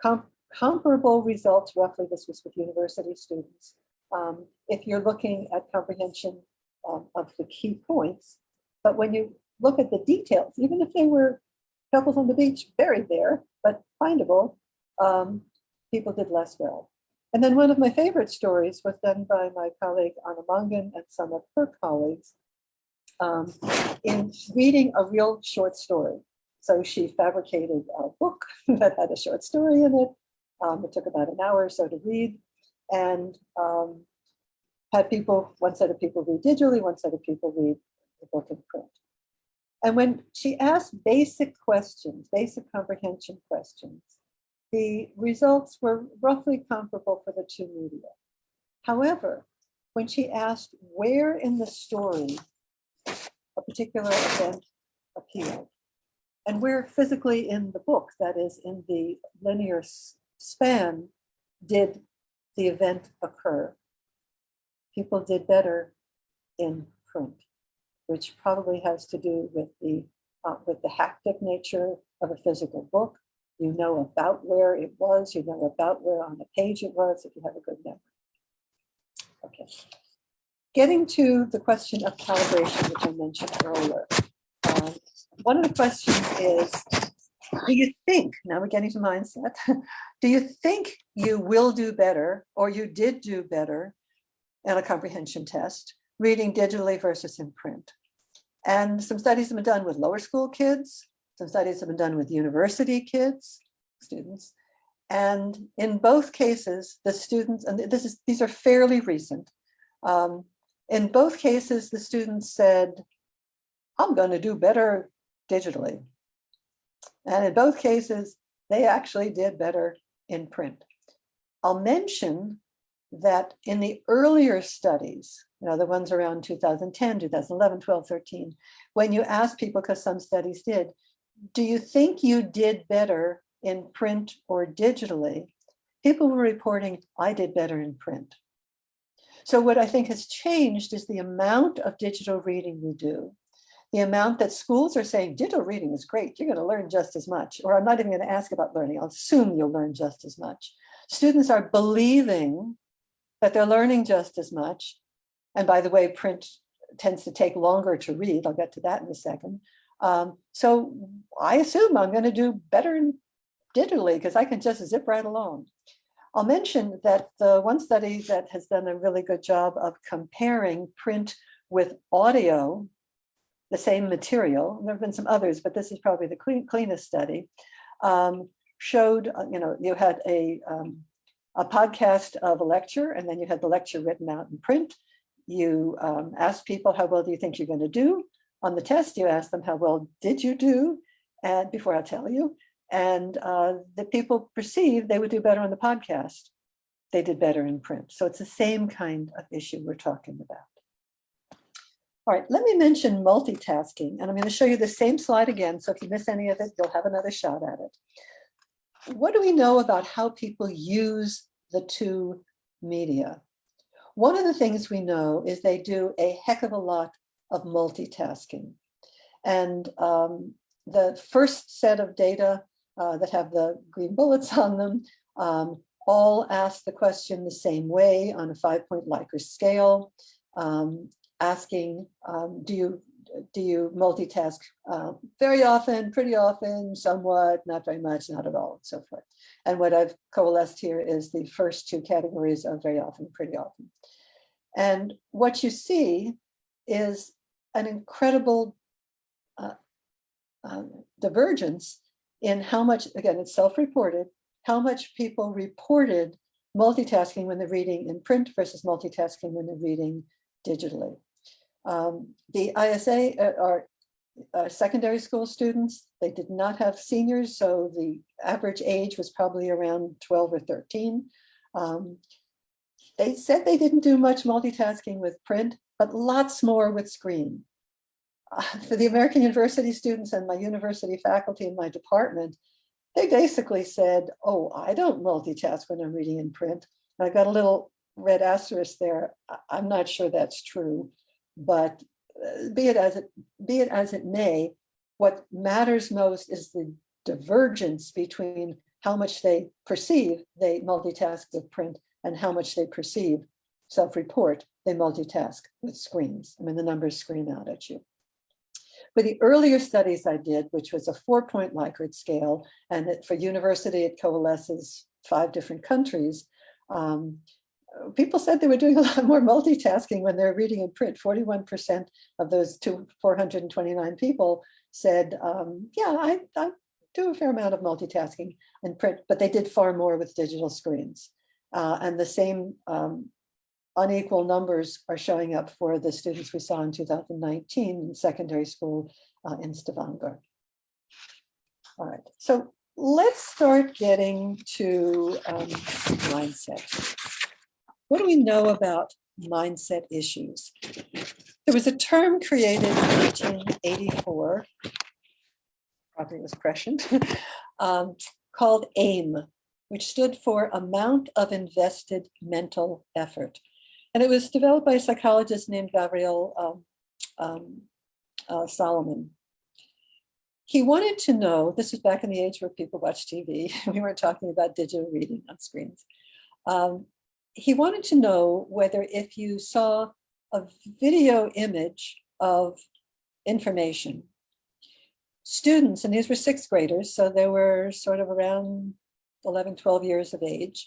Com comparable results, roughly this was with university students. Um, if you're looking at comprehension um, of the key points, but when you look at the details, even if they were pebbles on the beach buried there, but findable, um, people did less well. And then one of my favorite stories was done by my colleague Anna Mangen and some of her colleagues um, in reading a real short story. So she fabricated a book that had a short story in it. Um, it took about an hour or so to read and um, had people, one set of people read digitally, one set of people read the book in print. And when she asked basic questions, basic comprehension questions, the results were roughly comparable for the two media. However, when she asked where in the story particular event appeared, and where physically in the book, that is in the linear span, did the event occur, people did better in print, which probably has to do with the uh, with the haptic nature of a physical book, you know about where it was, you know about where on the page it was if you have a good memory. Okay. Getting to the question of calibration, which I mentioned earlier. Um, one of the questions is, do you think, now we're getting to mindset, do you think you will do better or you did do better in a comprehension test reading digitally versus in print? And some studies have been done with lower school kids, some studies have been done with university kids, students, and in both cases, the students, and this is these are fairly recent. Um, in both cases, the students said, I'm going to do better digitally. And in both cases, they actually did better in print. I'll mention that in the earlier studies, you know, the ones around 2010, 2011, 12, 13, when you ask people, because some studies did, do you think you did better in print or digitally? People were reporting, I did better in print. So what I think has changed is the amount of digital reading we do, the amount that schools are saying digital reading is great, you're gonna learn just as much, or I'm not even gonna ask about learning, I'll assume you'll learn just as much. Students are believing that they're learning just as much. And by the way, print tends to take longer to read, I'll get to that in a second. Um, so I assume I'm going to do better digitally because I can just zip right along. I'll mention that the one study that has done a really good job of comparing print with audio, the same material, there have been some others, but this is probably the clean, cleanest study, um, showed, uh, you know, you had a, um, a podcast of a lecture and then you had the lecture written out in print. you um, ask people, how well do you think you're going to do? On the test, you asked them, how well did you do? And before I tell you, and uh, the people perceived they would do better on the podcast. They did better in print. So it's the same kind of issue we're talking about. All right, let me mention multitasking, and I'm going to show you the same slide again. So if you miss any of it, you'll have another shot at it. What do we know about how people use the two media? One of the things we know is they do a heck of a lot of multitasking. And um, the first set of data uh, that have the green bullets on them um, all ask the question the same way on a five point Likert scale. Um, asking, um, do you do you multitask uh, very often, pretty often, somewhat, not very much, not at all, and so forth. And what I've coalesced here is the first two categories of very often, pretty often. And what you see is an incredible uh, uh, divergence in how much, again, it's self-reported, how much people reported multitasking when they're reading in print versus multitasking when they're reading digitally. Um, the ISA uh, are uh, secondary school students. They did not have seniors, so the average age was probably around 12 or 13. Um, they said they didn't do much multitasking with print, but lots more with screen. For the American University students and my university faculty in my department, they basically said, oh, I don't multitask when I'm reading in print. And I got a little red asterisk there. I'm not sure that's true. But uh, be it as it be it as it may, what matters most is the divergence between how much they perceive they multitask with print and how much they perceive self-report they multitask with screens. I mean, the numbers scream out at you. For the earlier studies I did, which was a four-point Likert scale, and it, for university it coalesces five different countries, um, people said they were doing a lot more multitasking when they're reading in print. 41% of those two, 429 people said, um, yeah, I, I, do a fair amount of multitasking in print, but they did far more with digital screens. Uh, and the same um, unequal numbers are showing up for the students we saw in 2019 in secondary school uh, in Stavanger. All right, so let's start getting to um, mindset. What do we know about mindset issues? There was a term created in 1984, probably was prescient, um, called AIM, which stood for Amount of Invested Mental Effort. And it was developed by a psychologist named Gabriel um, um, uh, Salomon. He wanted to know, this was back in the age where people watched TV, we weren't talking about digital reading on screens. Um, he wanted to know whether if you saw a video image of information, students, and these were sixth graders, so they were sort of around 11, 12 years of age,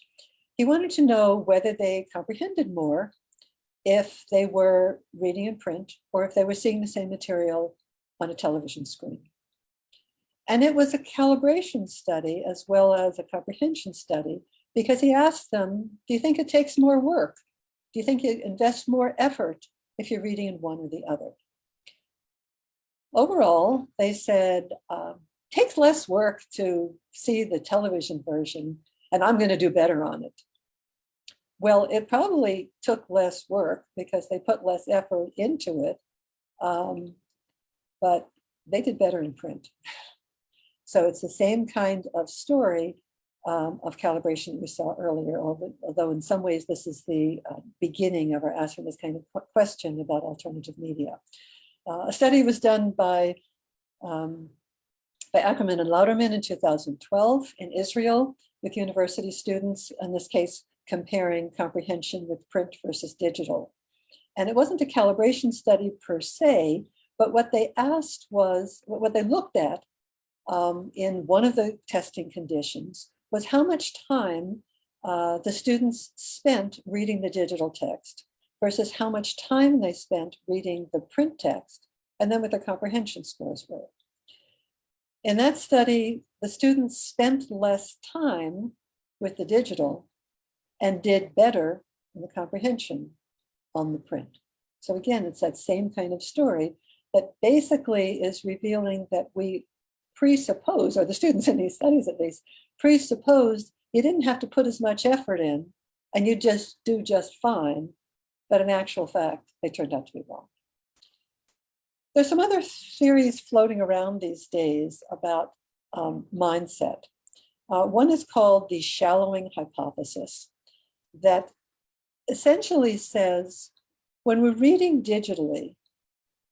he wanted to know whether they comprehended more if they were reading in print or if they were seeing the same material on a television screen. And it was a calibration study as well as a comprehension study because he asked them, do you think it takes more work? Do you think you invest more effort if you're reading in one or the other? Overall, they said, um, takes less work to see the television version and I'm going to do better on it. Well, it probably took less work because they put less effort into it, um, but they did better in print. So it's the same kind of story, um, of calibration we saw earlier, although in some ways this is the uh, beginning of our asking this kind of question about alternative media. Uh, a study was done by, um, by Ackerman and Lauterman in 2012 in Israel with university students, in this case, comparing comprehension with print versus digital. And it wasn't a calibration study per se, but what they asked was, what they looked at um, in one of the testing conditions was how much time uh, the students spent reading the digital text versus how much time they spent reading the print text and then what their comprehension scores were. In that study, the students spent less time with the digital and did better in the comprehension on the print. So again, it's that same kind of story that basically is revealing that we presuppose, or the students in these studies at least, presupposed you didn't have to put as much effort in and you just do just fine. But in actual fact, they turned out to be wrong. There's some other theories floating around these days about um, mindset. Uh, one is called the shallowing hypothesis that essentially says when we're reading digitally,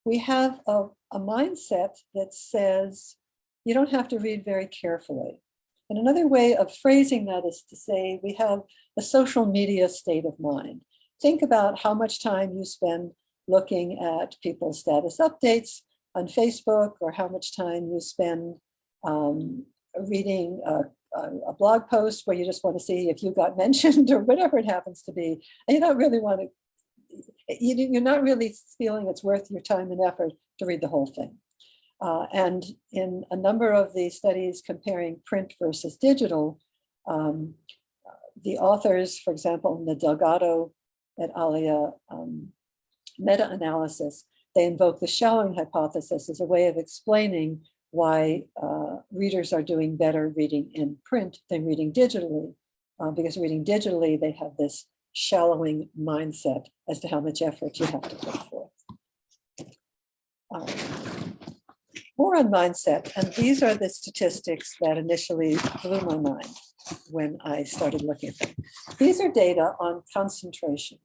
we have a, a mindset that says you don't have to read very carefully. And another way of phrasing that is to say we have a social media state of mind. Think about how much time you spend looking at people's status updates on Facebook or how much time you spend um, reading a, a, blog post where you just want to see if you got mentioned or whatever it happens to be. And you don't really want to, you're not really feeling it's worth your time and effort to read the whole thing. Uh, and in a number of the studies comparing print versus digital, um, the authors, for example, in the Delgado et alia um, meta-analysis, they invoke the shallowing hypothesis as a way of explaining why uh, readers are doing better reading in print than reading digitally. Uh, because reading digitally, they have this shallowing mindset as to how much effort you have to put forth. more on mindset, and these are the statistics that initially blew my mind when I started looking at them. These are data on concentration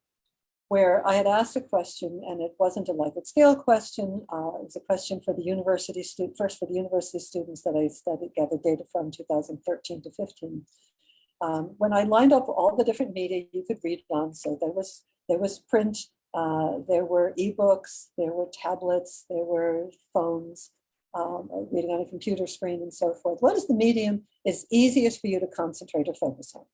where I had asked a question and it wasn't a Likert scale question. Uh, it was a question for the university student, first for the university students that I studied, gathered data from 2013 to 15. Um, when I lined up all the different media you could read on, so there was, there was print, uh, there were ebooks, there were tablets, there were phones, um, reading on a computer screen and so forth. What is the medium is easiest for you to concentrate or focus on?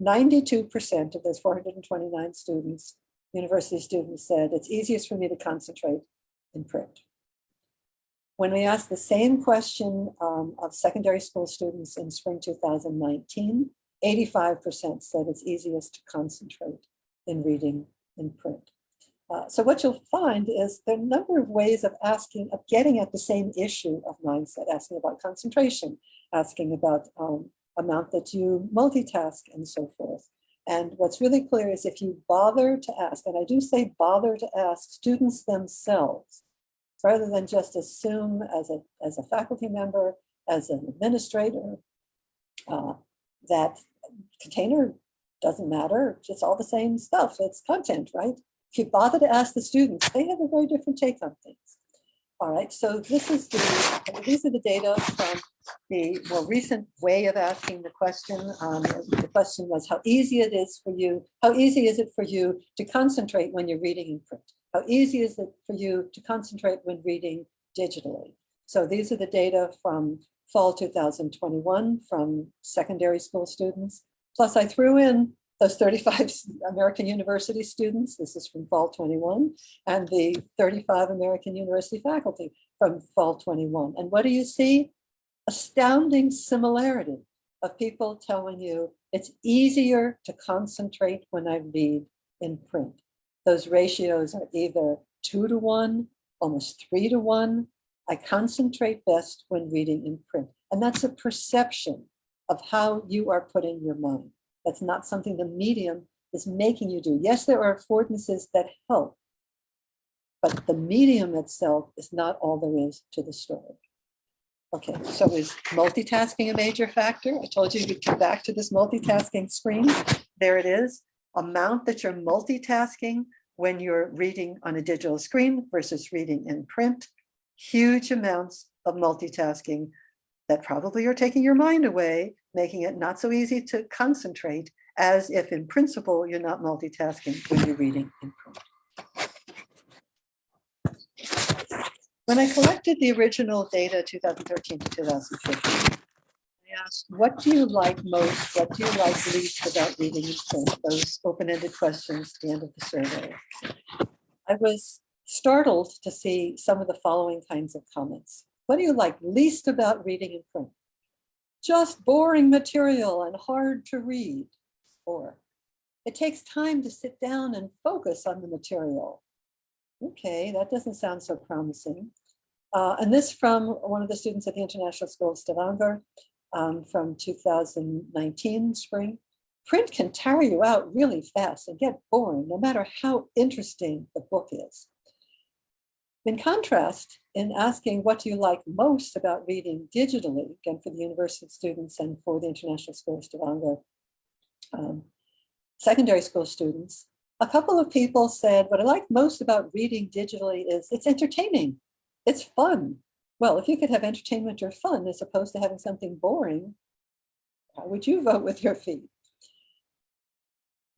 92% of those 429 students university students said, it's easiest for me to concentrate in print. When we asked the same question um, of secondary school students in spring 2019, 85% said it's easiest to concentrate in reading in print. Uh, so what you'll find is there are a number of ways of asking, of getting at the same issue of mindset, asking about concentration, asking about um, amount that you multitask and so forth. And what's really clear is if you bother to ask, and I do say bother to ask students themselves, rather than just assume as a, as a faculty member, as an administrator, uh, that container doesn't matter, just all the same stuff, it's content, right? If you bother to ask the students, they have a very different take on things. All right, so this is the, these are the data from the more recent way of asking the question. Um, the question was how easy it is for you, how easy is it for you to concentrate when you're reading in print? How easy is it for you to concentrate when reading digitally? So these are the data from fall 2021 from secondary school students. Plus I threw in those 35 American University students, this is from fall 21, and the 35 American University faculty from fall 21. And what do you see? Astounding similarity of people telling you it's easier to concentrate when I read in print. Those ratios are either two to one, almost three to one. I concentrate best when reading in print. And that's a perception of how you are putting your mind. That's not something the medium is making you do. Yes, there are affordances that help, but the medium itself is not all there is to the story. Okay, so is multitasking a major factor? I told you we'd come back to this multitasking screen. There it is, amount that you're multitasking when you're reading on a digital screen versus reading in print. Huge amounts of multitasking that probably are taking your mind away, making it not so easy to concentrate as if in principle you're not multitasking when you're reading in print. When I collected the original data 2013 to 2015, I asked, what do you like most? What do you like least about reading in print? Those open-ended questions at the end of the survey. I was startled to see some of the following kinds of comments. What do you like least about reading in print? Just boring material and hard to read. Or it takes time to sit down and focus on the material. Okay, that doesn't sound so promising. Uh, and this from one of the students at the International School of Stavanger um, from 2019 spring. Print can tire you out really fast and get boring, no matter how interesting the book is. In contrast, in asking what do you like most about reading digitally, again for the university students and for the International School of Stavanger um, secondary school students, a couple of people said, what I like most about reading digitally is it's entertaining, it's fun. Well, if you could have entertainment or fun as opposed to having something boring, how would you vote with your feet?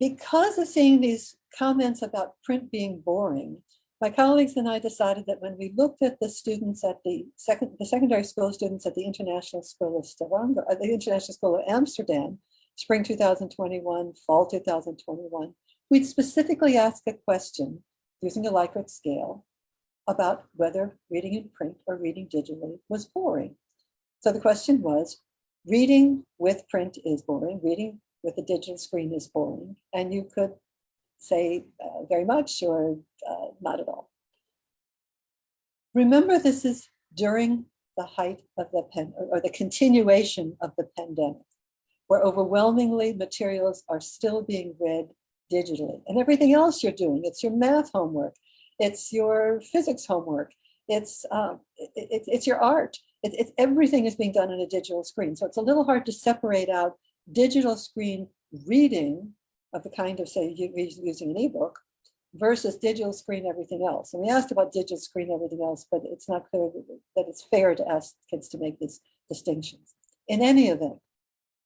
Because of seeing these comments about print being boring, my colleagues and I decided that when we looked at the students at the second, the secondary school students at the International School of Stavanger, uh, the International School of Amsterdam, spring 2021, fall 2021, we'd specifically ask a question using a Likert scale about whether reading in print or reading digitally was boring. So the question was, reading with print is boring, reading with a digital screen is boring, and you could say uh, very much or uh, not at all. Remember, this is during the height of the pen or, or the continuation of the pandemic, where overwhelmingly materials are still being read digitally and everything else you're doing. It's your math homework. It's your physics homework. It's, um, it, it's your art. It, it's everything is being done on a digital screen. So it's a little hard to separate out digital screen reading of the kind of say using an ebook versus digital screen everything else. And we asked about digital screen everything else, but it's not clear that it's fair to ask kids to make these distinctions. In any event,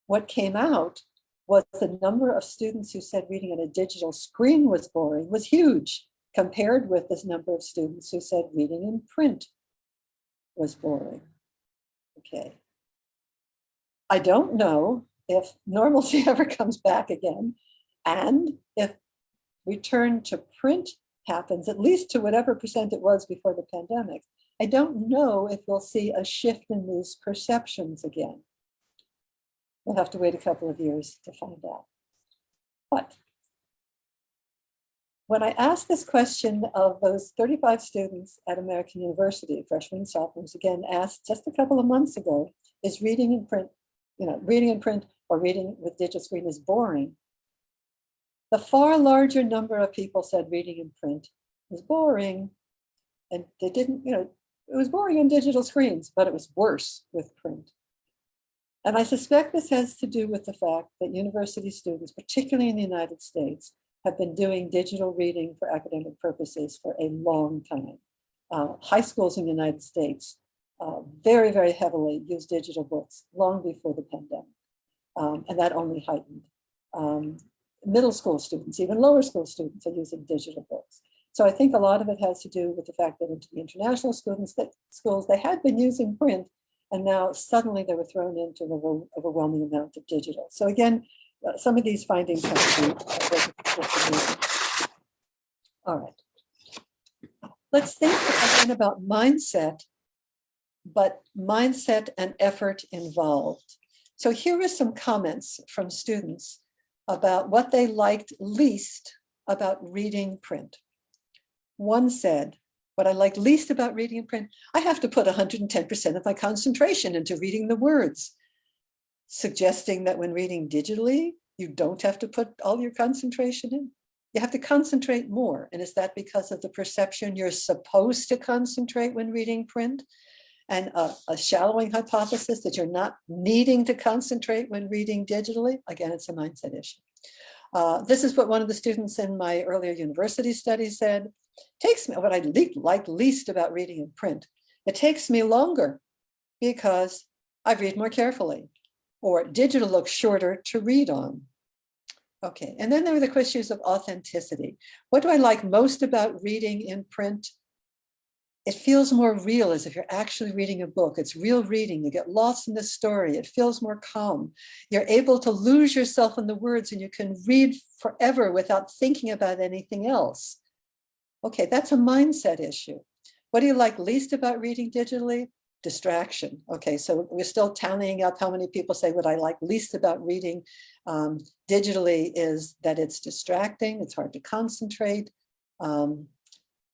what came out was the number of students who said reading on a digital screen was boring was huge compared with this number of students who said reading in print was boring. Okay. I don't know if normalcy ever comes back again and if return to print happens, at least to whatever percent it was before the pandemic, I don't know if we'll see a shift in these perceptions again. We'll have to wait a couple of years to find out. But when I asked this question of those 35 students at American University, freshmen and sophomores, again asked just a couple of months ago, is reading in print, you know, reading in print or reading with digital screen is boring. The far larger number of people said reading in print was boring. And they didn't, you know, it was boring on digital screens, but it was worse with print. And I suspect this has to do with the fact that university students, particularly in the United States, have been doing digital reading for academic purposes for a long time. Uh, high schools in the United States uh, very, very heavily use digital books long before the pandemic. Um, and that only heightened. Um, middle school students, even lower school students are using digital books. So I think a lot of it has to do with the fact that into the international students that schools, they had been using print and now suddenly they were thrown into an overwhelming amount of digital. So again, uh, some of these findings have to be. All right. Let's think again about mindset, but mindset and effort involved. So here are some comments from students about what they liked least about reading print. One said, what I like least about reading in print, I have to put 110% of my concentration into reading the words, suggesting that when reading digitally, you don't have to put all your concentration in. You have to concentrate more. And is that because of the perception you're supposed to concentrate when reading print? And a, a shallowing hypothesis that you're not needing to concentrate when reading digitally? Again, it's a mindset issue. Uh, this is what one of the students in my earlier university study said. Takes me what I like least about reading in print. It takes me longer because I read more carefully or digital looks shorter to read on. Okay, and then there are the questions of authenticity. What do I like most about reading in print? It feels more real as if you're actually reading a book. It's real reading. You get lost in the story. It feels more calm. You're able to lose yourself in the words and you can read forever without thinking about anything else. Okay, that's a mindset issue. What do you like least about reading digitally? Distraction. Okay, so we're still tallying up how many people say what I like least about reading um, digitally is that it's distracting, it's hard to concentrate. Um,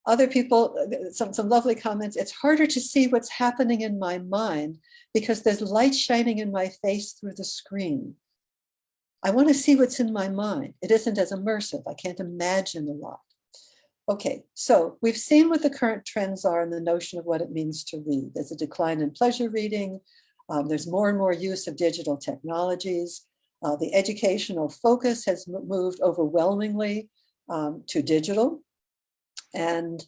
other people, some, some lovely comments, it's harder to see what's happening in my mind because there's light shining in my face through the screen. I want to see what's in my mind. It isn't as immersive. I can't imagine a lot. Okay, so we've seen what the current trends are and the notion of what it means to read. There's a decline in pleasure reading. Um, there's more and more use of digital technologies. Uh, the educational focus has moved overwhelmingly um, to digital. And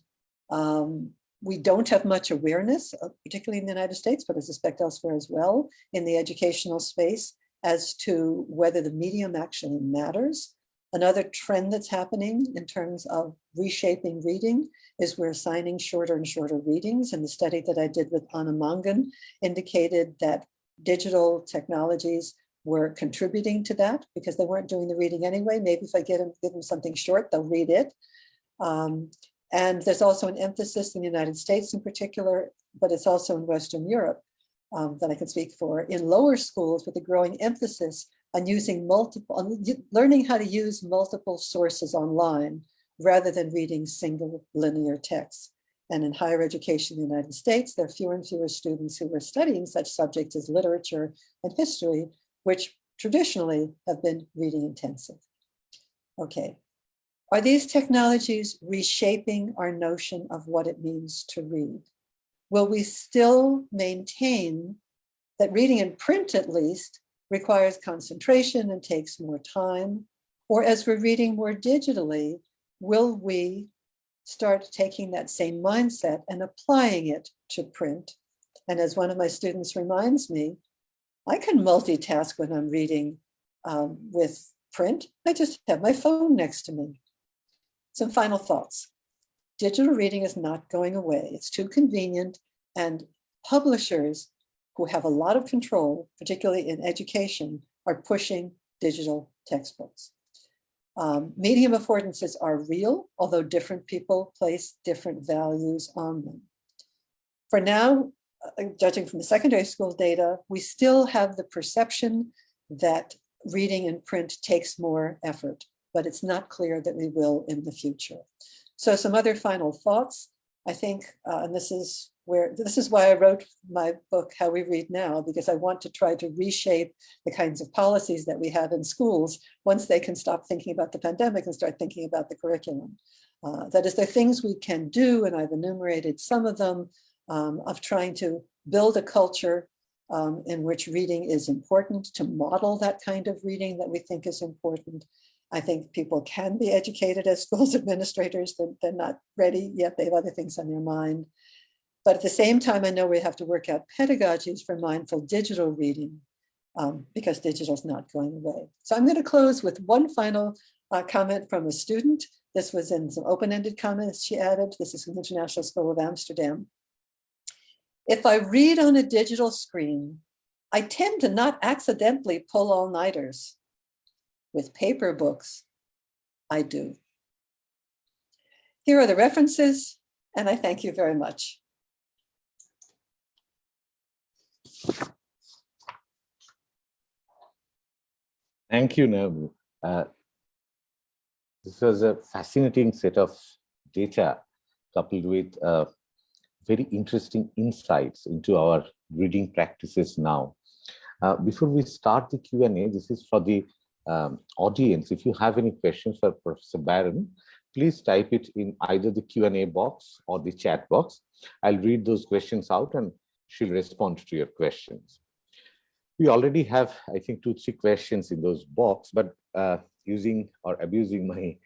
um, we don't have much awareness, uh, particularly in the United States, but I suspect elsewhere as well, in the educational space as to whether the medium actually matters. Another trend that's happening in terms of reshaping reading is we're assigning shorter and shorter readings. And the study that I did with Anne Mangen indicated that digital technologies were contributing to that because they weren't doing the reading anyway. Maybe if I get them, give them something short, they'll read it. Um, and there's also an emphasis in the United States in particular, but it's also in Western Europe um, that I can speak for, in lower schools with a growing emphasis on using multiple, on learning how to use multiple sources online rather than reading single linear texts. And in higher education in the United States, there are fewer and fewer students who are studying such subjects as literature and history, which traditionally have been reading intensive. Okay, are these technologies reshaping our notion of what it means to read? Will we still maintain that reading in print at least requires concentration and takes more time? Or as we're reading more digitally, will we start taking that same mindset and applying it to print? And as one of my students reminds me, I can multitask when I'm reading um, with print. I just have my phone next to me. Some final thoughts. Digital reading is not going away. It's too convenient and publishers who have a lot of control, particularly in education, are pushing digital textbooks. Um, medium affordances are real, although different people place different values on them. For now, uh, judging from the secondary school data, we still have the perception that reading in print takes more effort but it's not clear that we will in the future. So some other final thoughts. I think, uh, and this is where this is why I wrote my book, How We Read Now, because I want to try to reshape the kinds of policies that we have in schools once they can stop thinking about the pandemic and start thinking about the curriculum. Uh, that is, there are things we can do, and I've enumerated some of them, um, of trying to build a culture um, in which reading is important, to model that kind of reading that we think is important, I think people can be educated as schools administrators. They're, they're not ready yet. They have other things on their mind. But at the same time, I know we have to work out pedagogies for mindful digital reading um, because digital is not going away. So I'm going to close with one final uh, comment from a student. This was in some open-ended comments she added. This is from the International School of Amsterdam. If I read on a digital screen, I tend to not accidentally pull all-nighters. With paper books, I do. Here are the references, and I thank you very much. Thank you, Naomi. Uh, this was a fascinating set of data coupled with uh, very interesting insights into our reading practices now. Uh, before we start the Q&A, this is for the um, audience, if you have any questions for Professor Baron, please type it in either the Q&A box or the chat box. I'll read those questions out and she'll respond to your questions. We already have, I think, two, three questions in those box, but uh, using or abusing my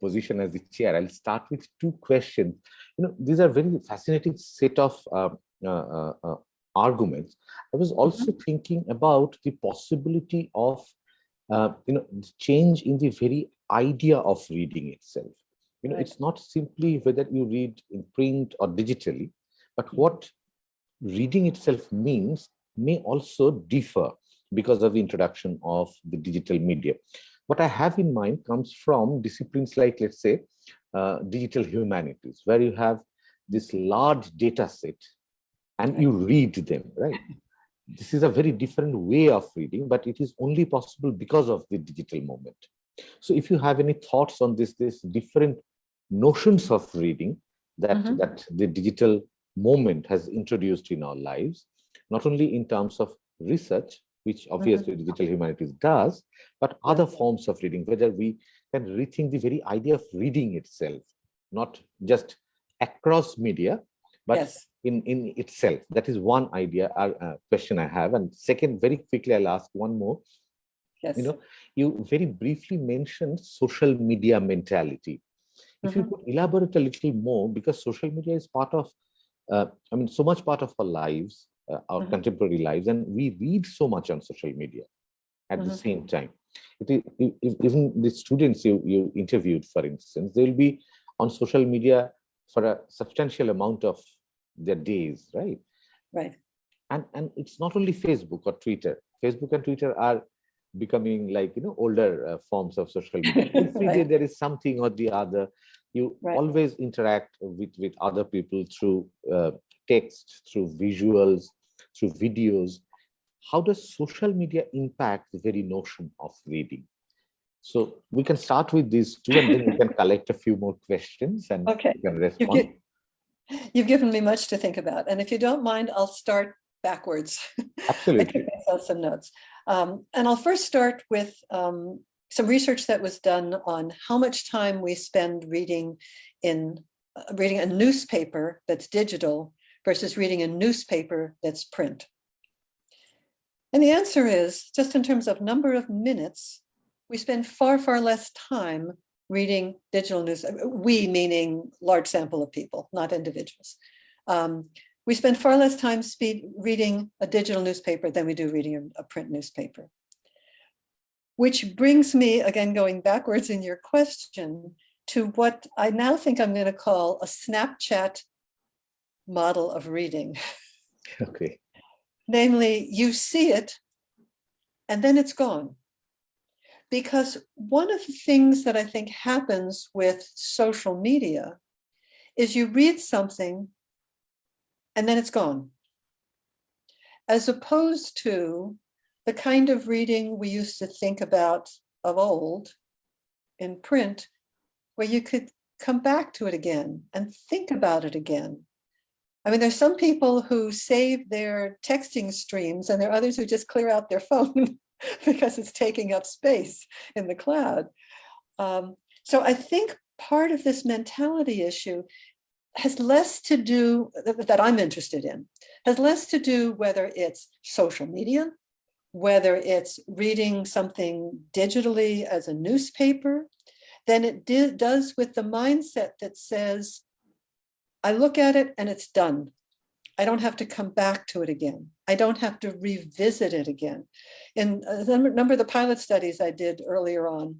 position as the chair, I'll start with two questions. You know, these are very fascinating set of uh, uh, uh arguments. I was also mm -hmm. thinking about the possibility of uh, you know, change in the very idea of reading itself. You know, right. it's not simply whether you read in print or digitally, but mm-hmm. what reading itself means may also differ because of the introduction of the digital media. What I have in mind comes from disciplines like, let's say, uh, digital humanities, where you have this large data set and you read them, right? this is a very different way of reading, but it is only possible because of the digital moment. So if you have any thoughts on this, this different notions of reading that Mhm. that the digital moment has introduced in our lives, not only in terms of research, which obviously digital humanities does, but other forms of reading, whether we can rethink the very idea of reading itself, not just across media, but Yes. In, in itself. That is one idea, uh, uh, question I have. And second, very quickly, I'll ask one more. Yes. You know, you very briefly mentioned social media mentality. If you Mhm. could elaborate a little more, because social media is part of, uh, I mean, so much part of our lives, uh, our Mhm. contemporary lives, and we read so much on social media at the Mhm. same time. It is, even the students you, you interviewed, for instance, they'll be on social media for a substantial amount of their days, right? Right. and and it's not only facebook or twitter facebook and twitter are becoming like you know older uh, forms of social media every day Right. there is something or the other you Right. always interact with with other people through uh, text through visuals through videos how does social media impact the very notion of reading so we can start with these two and then we can collect a few more questions and Okay. you can respond gi- you've given me much to think about. And if you don't mind, I'll start backwards. I absolutely took myself some notes. Um, and I'll first start with um, some research that was done on how much time we spend reading in uh, reading a newspaper that's digital versus reading a newspaper that's print. And the answer is just in terms of number of minutes, we spend far, far less time reading digital news. uh, We meaning large sample of people, not individuals. Um, we spend far less time speed reading a digital newspaper than we do reading a, a print newspaper. Which brings me, again, going backwards in your question, to what I now think I'm going to call a Snapchat model of reading. okay Namely, you see it and then it's gone. Because one of the things that I think happens with social media is you read something and then it's gone. As opposed to the kind of reading we used to think about of old in print, where you could come back to it again and think about it again. I mean, there's some people who save their texting streams and there are others who just clear out their phone because it's taking up space in the cloud. Um, so I think part of this mentality issue has less to do that that I'm interested in, has less to do whether it's social media, whether it's reading something digitally as a newspaper, than it does with the mindset that says, I look at it and it's done. I don't have to come back to it again. I don't have to revisit it again. In a number number of the pilot studies I did earlier on,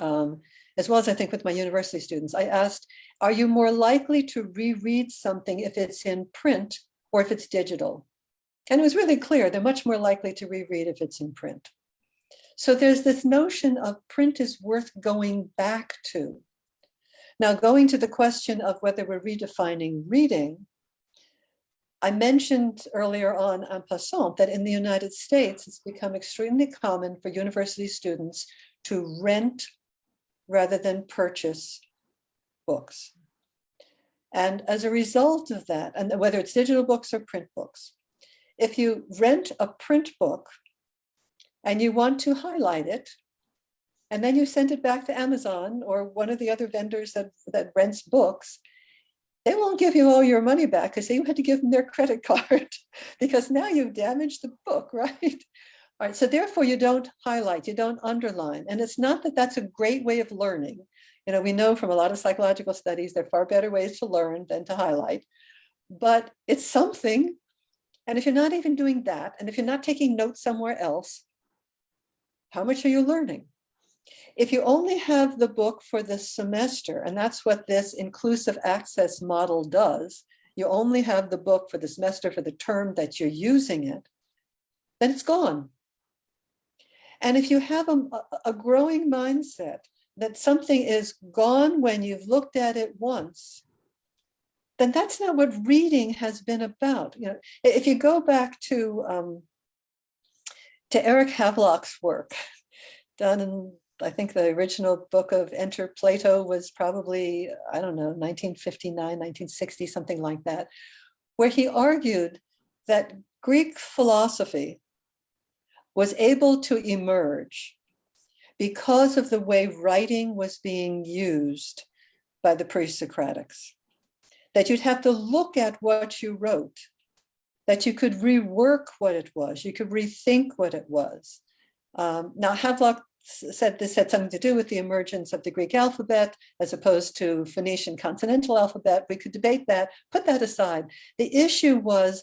um, as well as I think with my university students, I asked, are you more likely to reread something if it's in print or if it's digital? And it was really clear, they're much more likely to reread if it's in print. So there's this notion of print is worth going back to. Now, going to the question of whether we're redefining reading, I mentioned earlier on en passant that in the United States, it's become extremely common for university students to rent rather than purchase books. And as a result of that, and whether it's digital books or print books, if you rent a print book and you want to highlight it, and then you send it back to Amazon or one of the other vendors that, that rents books, they won't give you all your money back because you had to give them their credit card because now you've damaged the book, right? All right, so therefore you don't highlight, you don't underline. And it's not that that's a great way of learning. You know, we know from a lot of psychological studies, there are far better ways to learn than to highlight, but it's something. And if you're not even doing that, and if you're not taking notes somewhere else, how much are you learning? If you only have the book for the semester, and that's what this inclusive access model does, you only have the book for the semester for the term that you're using it, then it's gone. And if you have a, a growing mindset that something is gone when you've looked at it once, then that's not what reading has been about. You know, if you go back to um, to Eric Havelock's work done in I think the original book of Enter Plato was probably, I don't know, 1959, 1960, something like that, where he argued that Greek philosophy was able to emerge because of the way writing was being used by the pre-Socratics. That you'd have to look at what you wrote, that you could rework what it was, you could rethink what it was. Um, now, Havelock said this had something to do with the emergence of the Greek alphabet as opposed to Phoenician consonantal alphabet. We could debate that, put that aside. The issue was,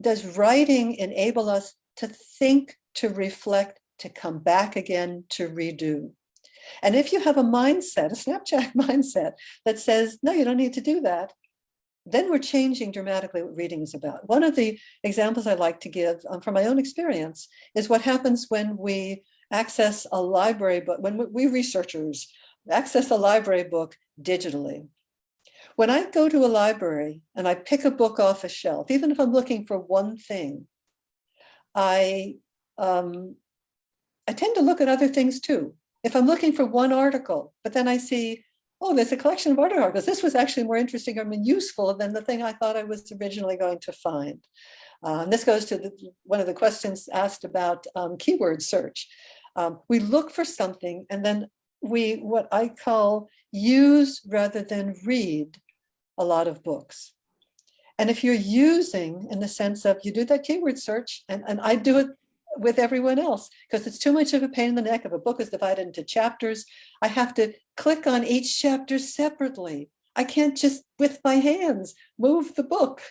does writing enable us to think, to reflect, to come back again, to redo? And if you have a mindset, a Snapchat mindset that says, no, you don't need to do that, then we're changing dramatically what reading is about. One of the examples I like to give um, from my own experience is what happens when we access a library book, when we researchers access a library book digitally. When I go to a library and I pick a book off a shelf, even if I'm looking for one thing, I, um, I tend to look at other things too. If I'm looking for one article, but then I see, oh, there's a collection of articles. This was actually more interesting or more useful than the thing I thought I was originally going to find. And this goes to the, one of the questions asked about um, keyword search. Um, we look for something and then we, what I call use rather than read a lot of books. And if you're using in the sense of you do that keyword search and, and I do it with everyone else because it's too much of a pain in the neck if a book is divided into chapters. I have to click on each chapter separately. I can't just with my hands move the book.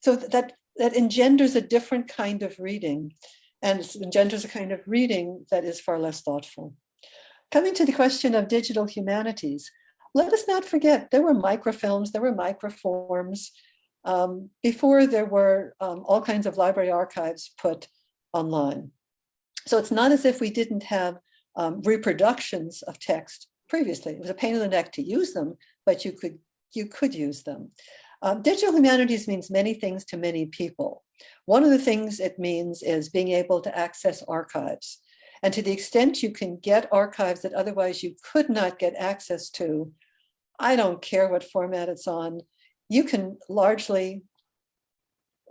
So that that engenders a different kind of reading and engenders a kind of reading that is far less thoughtful. Coming to the question of digital humanities, let us not forget there were microfilms, there were microforms, um, before there were um, all kinds of library archives put online. So it's not as if we didn't have um, reproductions of text previously. It was a pain in the neck to use them, but you could you could use them. Um, digital humanities means many things to many people. One of the things it means is being able to access archives. And to the extent you can get archives that otherwise you could not get access to, I don't care what format it's on, you can largely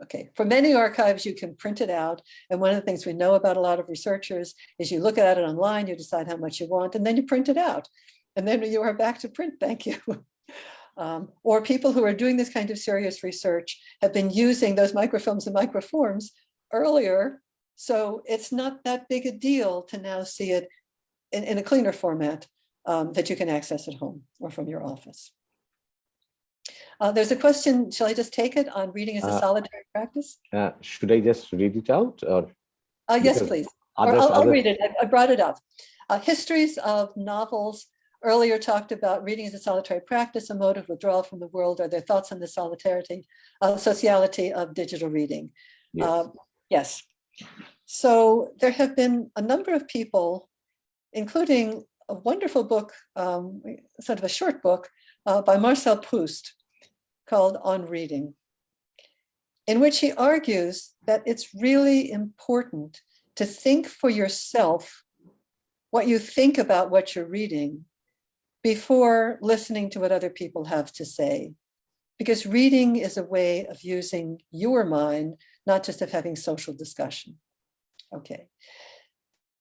okay, for many archives, you can print it out. And one of the things we know about a lot of researchers is you look at it online, you decide how much you want, and then you print it out. And then you are back to print, thank you. um, or people who are doing this kind of serious research have been using those microfilms and microforms earlier. So it's not that big a deal to now see it in, in a cleaner format um, that you can access at home or from your office. Uh, there's a question, shall I just take it on reading as a uh, solitary practice? Uh, should I just read it out? Or uh, yes, please. Others, or I'll, I'll read it. I, I, brought it up. Uh, histories of novels earlier talked about reading as a solitary practice, a mode of withdrawal from the world, or their thoughts on the solidarity, uh, sociality of digital reading. Yes. Uh, yes. So there have been a number of people, including a wonderful book, um, sort of a short book uh, by Marcel Proust, called On Reading, in which he argues that it's really important to think for yourself what you think about what you're reading before listening to what other people have to say. Because reading is a way of using your mind, not just of having social discussion. Okay.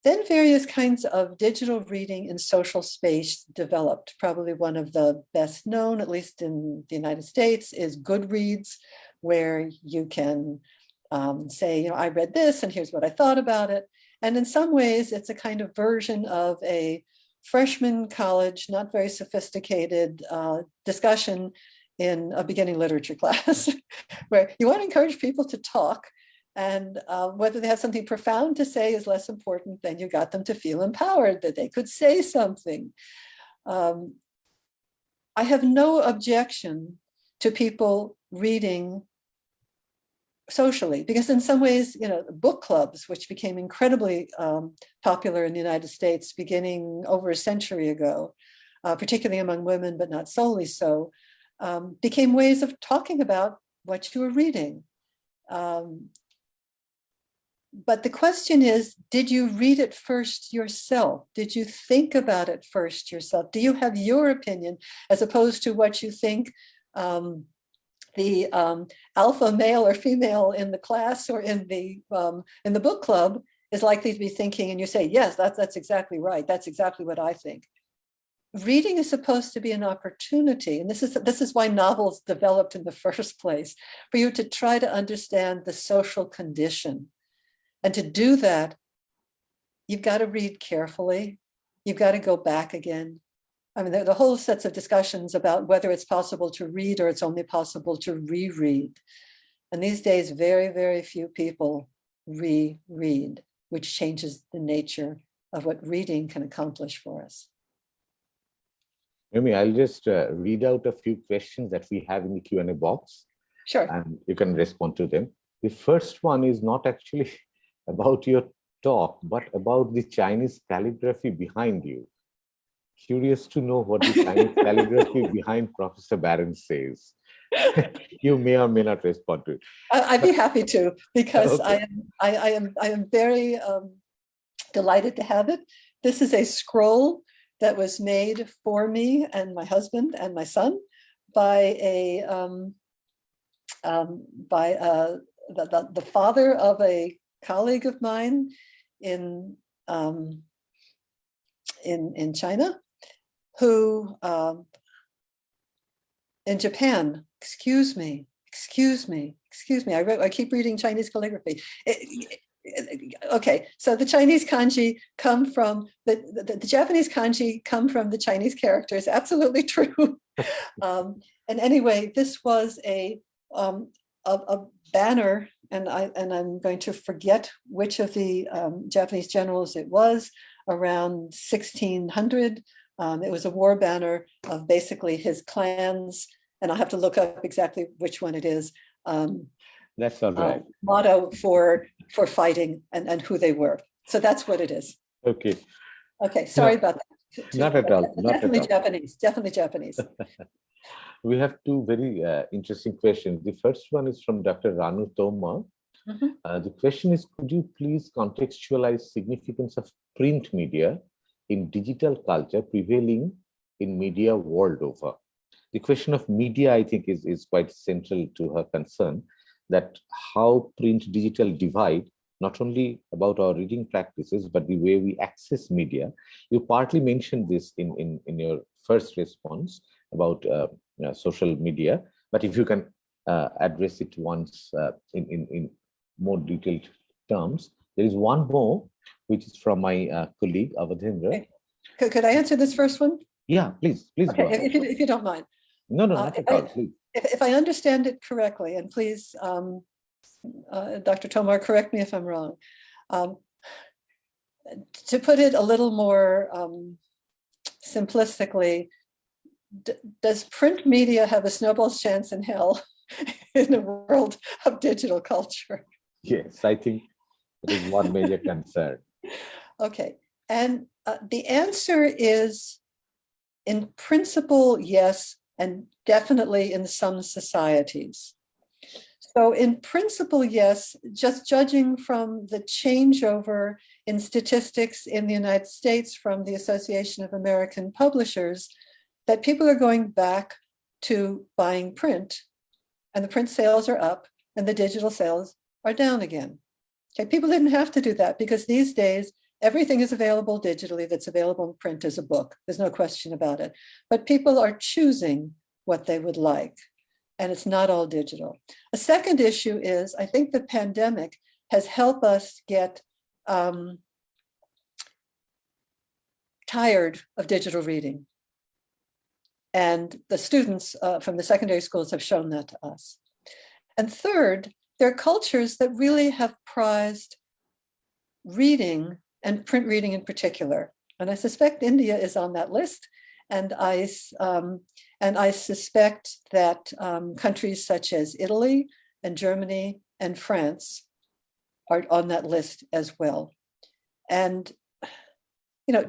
Then various kinds of digital reading in social space developed. Probably one of the best known, at least in the United States, is Goodreads, where you can um, say, you know, I read this and here's what I thought about it. And in some ways, it's a kind of version of a freshman college, not very sophisticated uh, discussion in a beginning literature class, where you want to encourage people to talk and uh, whether they have something profound to say is less important than you got them to feel empowered, that they could say something. Um, I have no objection to people reading socially, because in some ways, you know, book clubs, which became incredibly um, popular in the United States beginning over a century ago, uh, particularly among women, but not solely so, um, became ways of talking about what you were reading. Um, but the question is, did you read it first yourself? Did you think about it first yourself? Do you have your opinion as opposed to what you think um, the um, alpha male or female in the class or in the um, in the book club is likely to be thinking and you say, yes, that's, that's exactly right. That's exactly what I think. Reading is supposed to be an opportunity. And this is, this is why novels developed in the first place, for you to try to understand the social condition. And to do that, you've got to read carefully. You've got to go back again. I mean, the, the whole sets of discussions about whether it's possible to read or it's only possible to reread. And these days, very, very few people reread which changes the nature of what reading can accomplish for us. Amy, I'll just uh, read out a few questions that we have in the Q&A box. Sure. And you can respond to them. The first one is not actually about your talk, but about the Chinese calligraphy behind you. Curious to know what the Chinese calligraphy behind Professor Baron says. you may or may not respond to it. I'd be happy to, because okay. I, am, I, I, am, I am very um, delighted to have it. This is a scroll that was made for me and my husband and my son by a um, um, by uh, the, the, the, father of a colleague of mine in um, in in China, who um, in Japan, excuse me, excuse me, excuse me. I, I keep reading Chinese calligraphy. It, it, okay, so the Chinese kanji come from, the, the, the, Japanese kanji come from the Chinese characters, absolutely true. um, and anyway, this was a, um, a, a, banner, and, I, and I'm going to forget which of the um, Japanese generals it was, around 1600, um, it was a war banner of basically his clans, and I'll have to look up exactly which one it is. Um, that's all right. Uh, motto for for fighting and, and who they were. So that's what it is. Okay. Okay, sorry no, about that. Not at all. Not definitely at all. Japanese, definitely Japanese. we have two very uh, interesting questions. The first one is from Dr. Ranu Tomar. Mm -hmm. uh, the question is, could you please contextualize significance of print media in digital culture prevailing in media world over. The question of media, I think, is, is quite central to her concern, that how print digital divide, not only about our reading practices, but the way we access media. You partly mentioned this in, in, in your first response about uh, you know, social media, but if you can uh, address it once uh, in, in, in more detailed terms, there is one more which is from my uh, colleague Awadhendra. Could, could I answer this first one? Yeah, please, please. Okay, if you, if you don't mind. No, no, uh, not at all, please. If, if I understand it correctly, and please, um, uh, Dr. Tomar, correct me if I'm wrong. Um, to put it a little more um, simplistically, does print media have a snowball's chance in hell in a world of digital culture? Yes, I think is one major concern. Okay, and uh, the answer is in principle, yes, and definitely in some societies. So in principle, yes, just judging from the changeover in statistics in the United States from the Association of American Publishers, that people are going back to buying print and the print sales are up and the digital sales are down again. Okay, people didn't have to do that because these days everything is available digitally that's available in print as a book. There's no question about it. But people are choosing what they would like and it's not all digital. A second issue is I think the pandemic has helped us get um, tired of digital reading. And the students uh, from the secondary schools have shown that to us. And third, there are cultures that really have prized reading and print reading in particular. And I suspect India is on that list. And I, um, and I suspect that um, countries such as Italy and Germany and France are on that list as well. And, you know,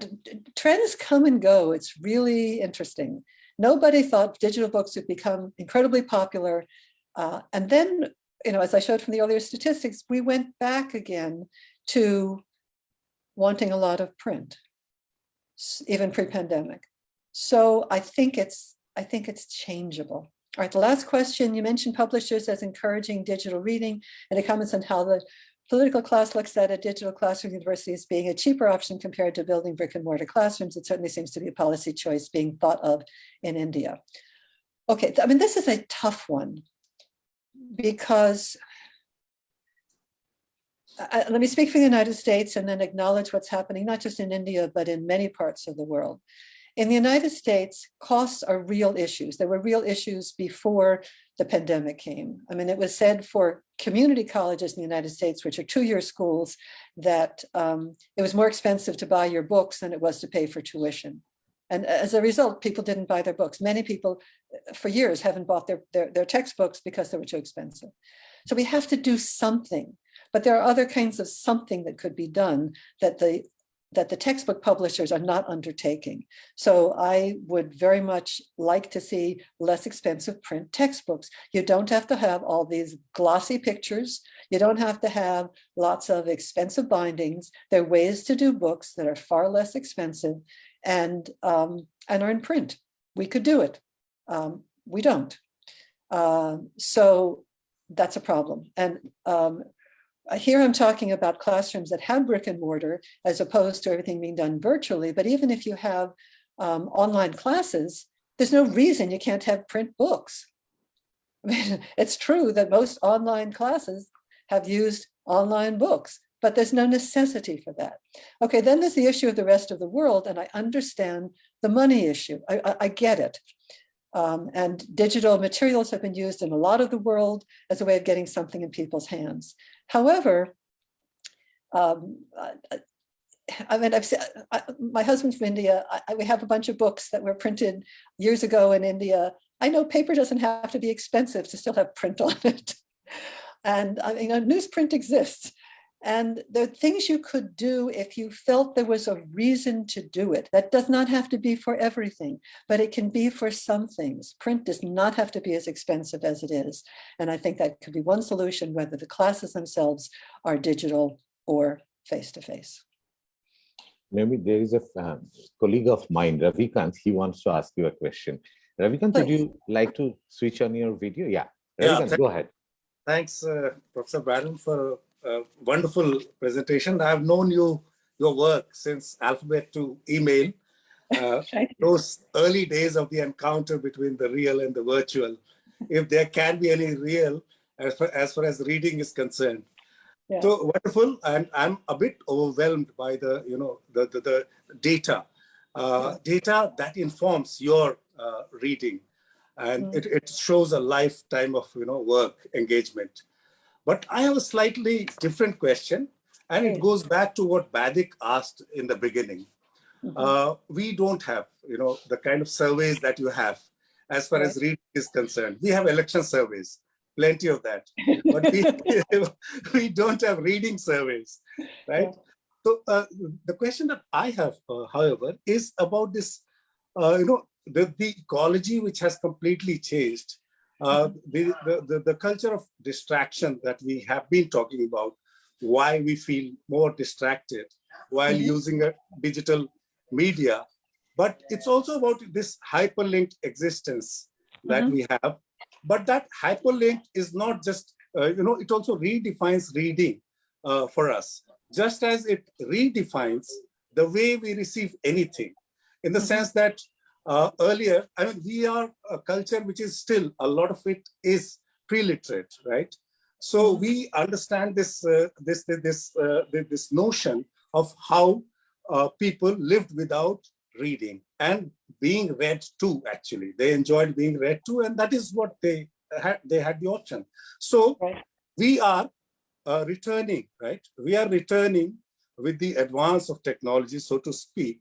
trends come and go. It's really interesting. Nobody thought digital books would become incredibly popular. Uh, and then you know, as I showed from the earlier statistics, we went back again to wanting a lot of print, even pre-pandemic. So I think it's I think it's changeable. All right, the last question, you mentioned publishers as encouraging digital reading and it comments on how the political class looks at a digital classroom university as being a cheaper option compared to building brick and mortar classrooms. It certainly seems to be a policy choice being thought of in India. Okay, I mean, this is a tough one because uh, let me speak for the United States and then acknowledge what's happening, not just in India, but in many parts of the world. In the United States, costs are real issues. There were real issues before the pandemic came. I mean, it was said for community colleges in the United States, which are two-year schools, that um, it was more expensive to buy your books than it was to pay for tuition. And as a result, people didn't buy their books. Many people uh, for years haven't bought their, their, their textbooks because they were too expensive. So we have to do something, but there are other kinds of something that could be done that the that the textbook publishers are not undertaking. So I would very much like to see less expensive print textbooks. You don't have to have all these glossy pictures. You don't have to have lots of expensive bindings. There are ways to do books that are far less expensive and, um, and are in print. We could do it. Um, we don't. Uh, so that's a problem. And um, here I'm talking about classrooms that have brick and mortar as opposed to everything being done virtually. But even if you have um, online classes, there's no reason you can't have print books. I mean, it's true that most online classes have used online books, but there's no necessity for that. Okay, then there's the issue of the rest of the world, and I understand the money issue. I, I, I get it. Um, and digital materials have been used in a lot of the world as a way of getting something in people's hands. However, um, I mean, I've said, I, my husband's from India. I, we have a bunch of books that were printed years ago in India. I know paper doesn't have to be expensive to still have print on it. And I mean, newsprint exists. And the things you could do if you felt there was a reason to do it. That does not have to be for everything, but it can be for some things. Print does not have to be as expensive as it is. And I think that could be one solution, whether the classes themselves are digital or face-to-face. Maybe there is a um, colleague of mine, Ravikant, he wants to ask you a question. Ravikant, would you like to switch on your video? Yeah, Ravikant, yeah, go ahead. Thanks, uh, Professor Baron, for uh, wonderful presentation. I've known you, your work since alphabet to email. Uh, those early days of the encounter between the real and the virtual, if there can be any real as far as, far as reading is concerned. Yeah. So wonderful, and I'm a bit overwhelmed by the, you know, the, the, the data, uh, yeah. data that informs your uh, reading, and mm. it, it shows a lifetime of, you know, work engagement. But I have a slightly different question, and it goes back to what Baidik asked in the beginning. Mm -hmm. uh, we don't have, you know, the kind of surveys that you have as far right. as reading is concerned. We have election surveys, plenty of that, but we, we don't have reading surveys, right? Yeah. So uh, the question that I have, uh, however, is about this, uh, you know, the, the ecology which has completely changed uh, the, the, the culture of distraction that we have been talking about, why we feel more distracted while mm -hmm. using a digital media. But it's also about this hyperlinked existence that mm -hmm. we have. But that hyperlink is not just, uh, you know, it also redefines reading uh, for us, just as it redefines the way we receive anything, in the mm -hmm. sense that uh, earlier, I mean, we are a culture which is still, a lot of it is pre-literate, right? So mm-hmm. we understand this, uh, this, this, uh, this notion of how uh, people lived without reading and being read to, actually. They enjoyed being read to, and that is what they had, they had the option. So we are uh, returning, right? We are returning with the advance of technology, so to speak,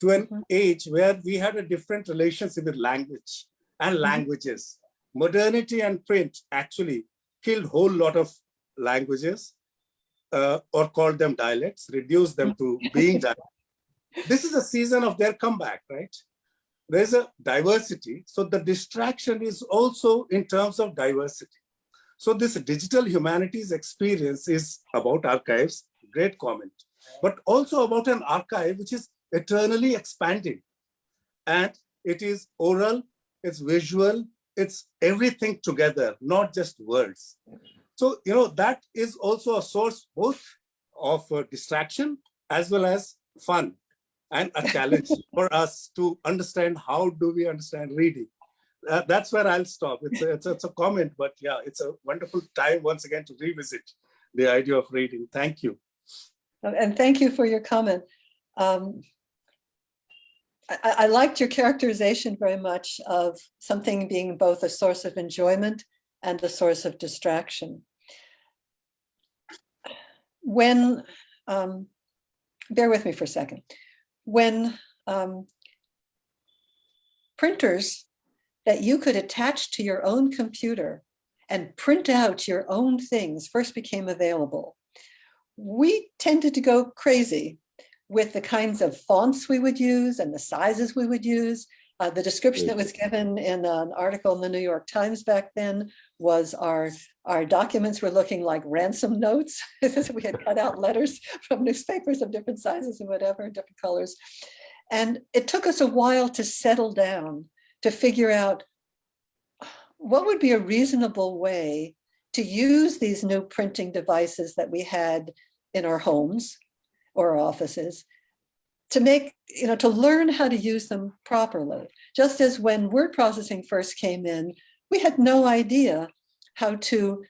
to an mm-hmm. age where we had a different relationship with language and mm-hmm. languages. Modernity and print actually killed a whole lot of languages uh, or called them dialects, reduced them to being dialects. This is a season of their comeback, right? There's a diversity. So the distraction is also in terms of diversity. So this digital humanities experience is about archives, great comment, but also about an archive which is eternally expanding. And it is oral, it's visual, it's everything together, not just words. So, you know, that is also a source both of uh, distraction as well as fun and a challenge for us to understand how do we understand reading. Uh, that's where I'll stop. It's a, it's, a, it's a comment, but yeah, it's a wonderful time once again to revisit the idea of reading. Thank you. And thank you for your comment. Um, I, liked your characterization very much of something being both a source of enjoyment and a source of distraction. When, um, bear with me for a second, when um, printers that you could attach to your own computer and print out your own things first became available, we tended to go crazy with the kinds of fonts we would use and the sizes we would use. Uh, the description that was given in an article in the New York Times back then was our, our documents were looking like ransom notes. we had cut out letters from newspapers of different sizes and whatever, different colors. And it took us a while to settle down to figure out what would be a reasonable way to use these new printing devices that we had in our homes or offices to make, you know, to learn how to use them properly. Just as when word processing first came in, we had no idea how to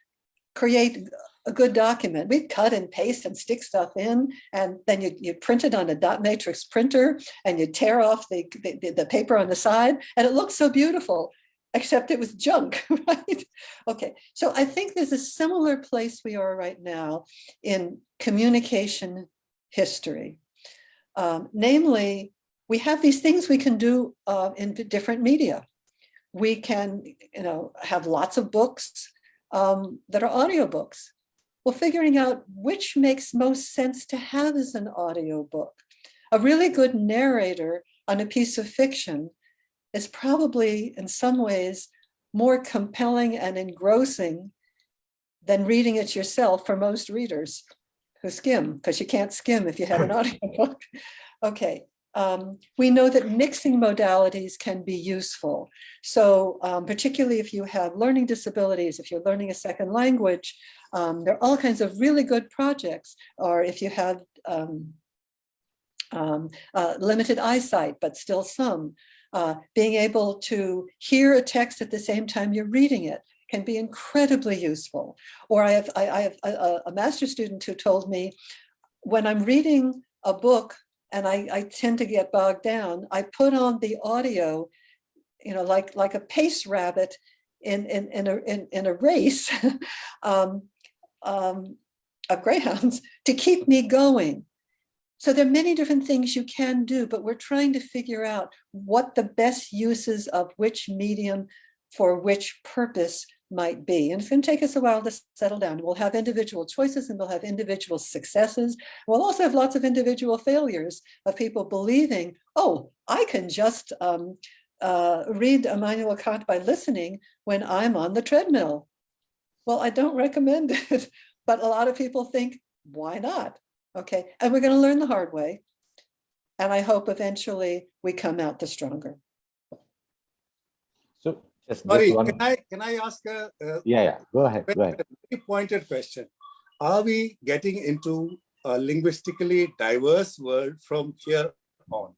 create a good document. We'd cut and paste and stick stuff in, and then you, you print it on a dot matrix printer and you tear off the, the, the paper on the side, and it looked so beautiful, except it was junk, right? Okay, so I think there's a similar place we are right now in communication history. Um, namely, we have these things we can do uh, in different media. We can, you know, have lots of books um, that are audiobooks. Well, figuring out which makes most sense to have as an audiobook. A really good narrator on a piece of fiction is probably in some ways more compelling and engrossing than reading it yourself for most readers skim, because you can't skim if you have an audiobook. okay, um, we know that mixing modalities can be useful. So um, particularly if you have learning disabilities, if you're learning a second language, um, there are all kinds of really good projects. Or if you have um, um, uh, limited eyesight, but still some, uh, being able to hear a text at the same time you're reading it can be incredibly useful. Or I have, I, I have a, a master student who told me, when I'm reading a book and I, I tend to get bogged down, I put on the audio, you know, like, like a pace rabbit in, in, in, a, in, in a race um, um, of greyhounds to keep me going. So there are many different things you can do, but we're trying to figure out what the best uses of which medium for which purpose might be. And it's going to take us a while to settle down. We'll have individual choices and we'll have individual successes. We'll also have lots of individual failures of people believing, oh, I can just um, uh, read Immanuel Kant by listening when I'm on the treadmill. Well, I don't recommend it, but a lot of people think, why not? Okay, and we're going to learn the hard way. And I hope eventually we come out the stronger. Just, Sorry, just one, can I can I ask a, a yeah, yeah, go ahead, go ahead. very pointed question? Are we getting into a linguistically diverse world from here on,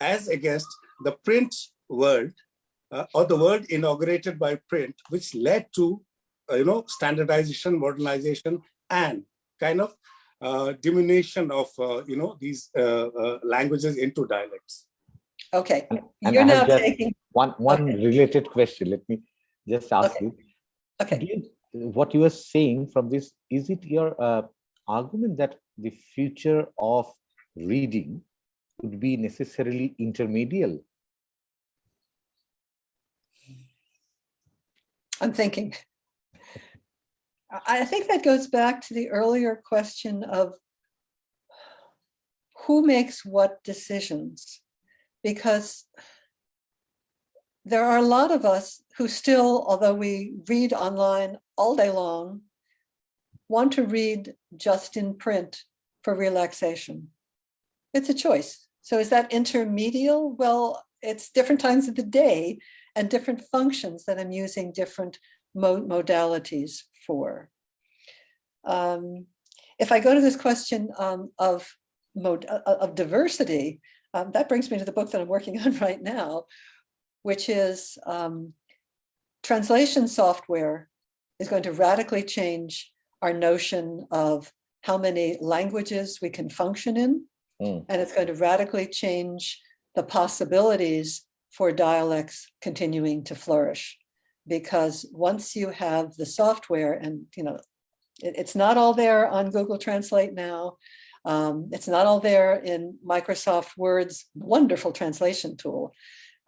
as against the print world uh, or the world inaugurated by print, which led to uh, you know standardization, modernization, and kind of uh, diminution of uh, you know these uh, uh, languages into dialects. Okay, And- you're now taking, One, one Okay. related question, let me just ask Okay. you. okay. You- What you are saying from this, is it your uh, argument that the future of reading would be necessarily intermedial? I'm thinking. I think that goes back to the earlier question of who makes what decisions? Because there are a lot of us who still, although we read online all day long want to read just in print for relaxation. It's a choice. So is that intermedial? Well, it's different times of the day and different functions that I'm using different mo modalities for. Um, if I go to this question um, of, mode, uh, of diversity, um, that brings me to the book that I'm working on right now, which is um, translation software is going to radically change our notion of how many languages we can function in. Mm. And it's going to radically change the possibilities for dialects continuing to flourish. Because once you have the software and, you know, it, it's not all there on Google Translate now. Um, it's not all there in Microsoft Word's wonderful translation tool,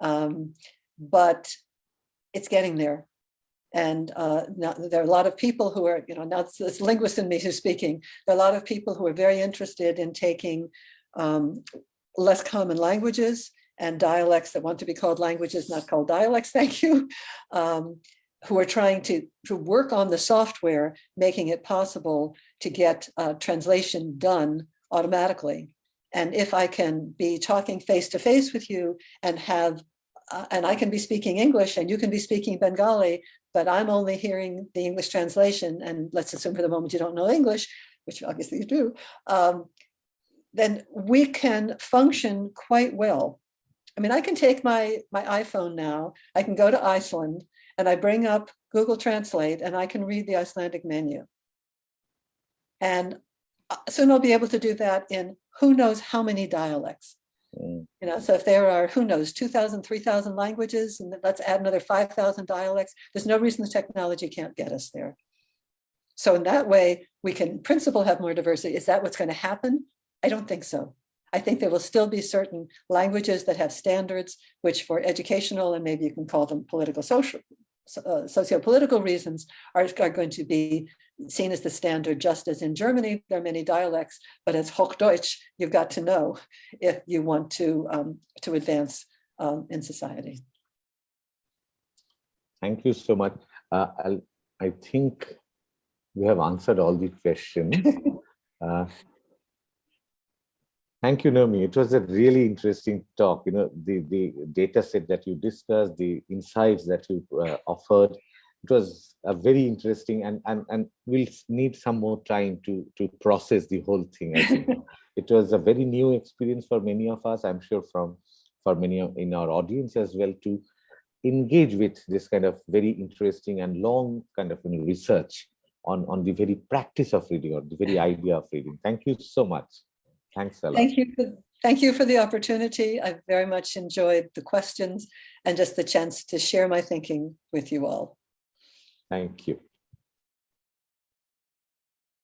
um, but it's getting there. And uh, now there are a lot of people who are, you know, now it's linguist in me who's speaking. There are a lot of people who are very interested in taking um, less common languages and dialects that want to be called languages, not called dialects, thank you, um, who are trying to, to work on the software, making it possible to get uh, translation done automatically. And if I can be talking face to face with you and have, uh, and I can be speaking English and you can be speaking Bengali, but I'm only hearing the English translation, and let's assume for the moment you don't know English, which obviously you do, um, then we can function quite well. I mean, I can take my, my iPhone now, I can go to Iceland and I bring up Google Translate and I can read the Icelandic menu. And uh, soon I'll be able to do that in who knows how many dialects. Mm. You know, so if there are, who knows, 2,000, 3,000 languages, and let's add another 5,000 dialects, there's no reason the technology can't get us there. So in that way, we can in principle have more diversity. Is that what's going to happen? I don't think so. I think there will still be certain languages that have standards, which for educational and maybe you can call them political social, uh, socio-political reasons are, are going to be seen as the standard, just as in Germany, there are many dialects, but as Hochdeutsch, you've got to know if you want to, um, to advance um, in society. Thank you so much. Uh, I think we have answered all the questions. uh, Thank you, Naomi. It was a really interesting talk. You know, the, the data set that you discussed, the insights that you uh, offered, it was a very interesting and, and, and we'll need some more time to, to process the whole thing. It was a very new experience for many of us, I'm sure from for many in our audience as well to engage with this kind of very interesting and long kind of you know, research on, on the very practice of reading or the very idea of reading. Thank you so much. Thanks a lot. Thank you. For, thank you for the opportunity. I very much enjoyed the questions and just the chance to share my thinking with you all. Thank you.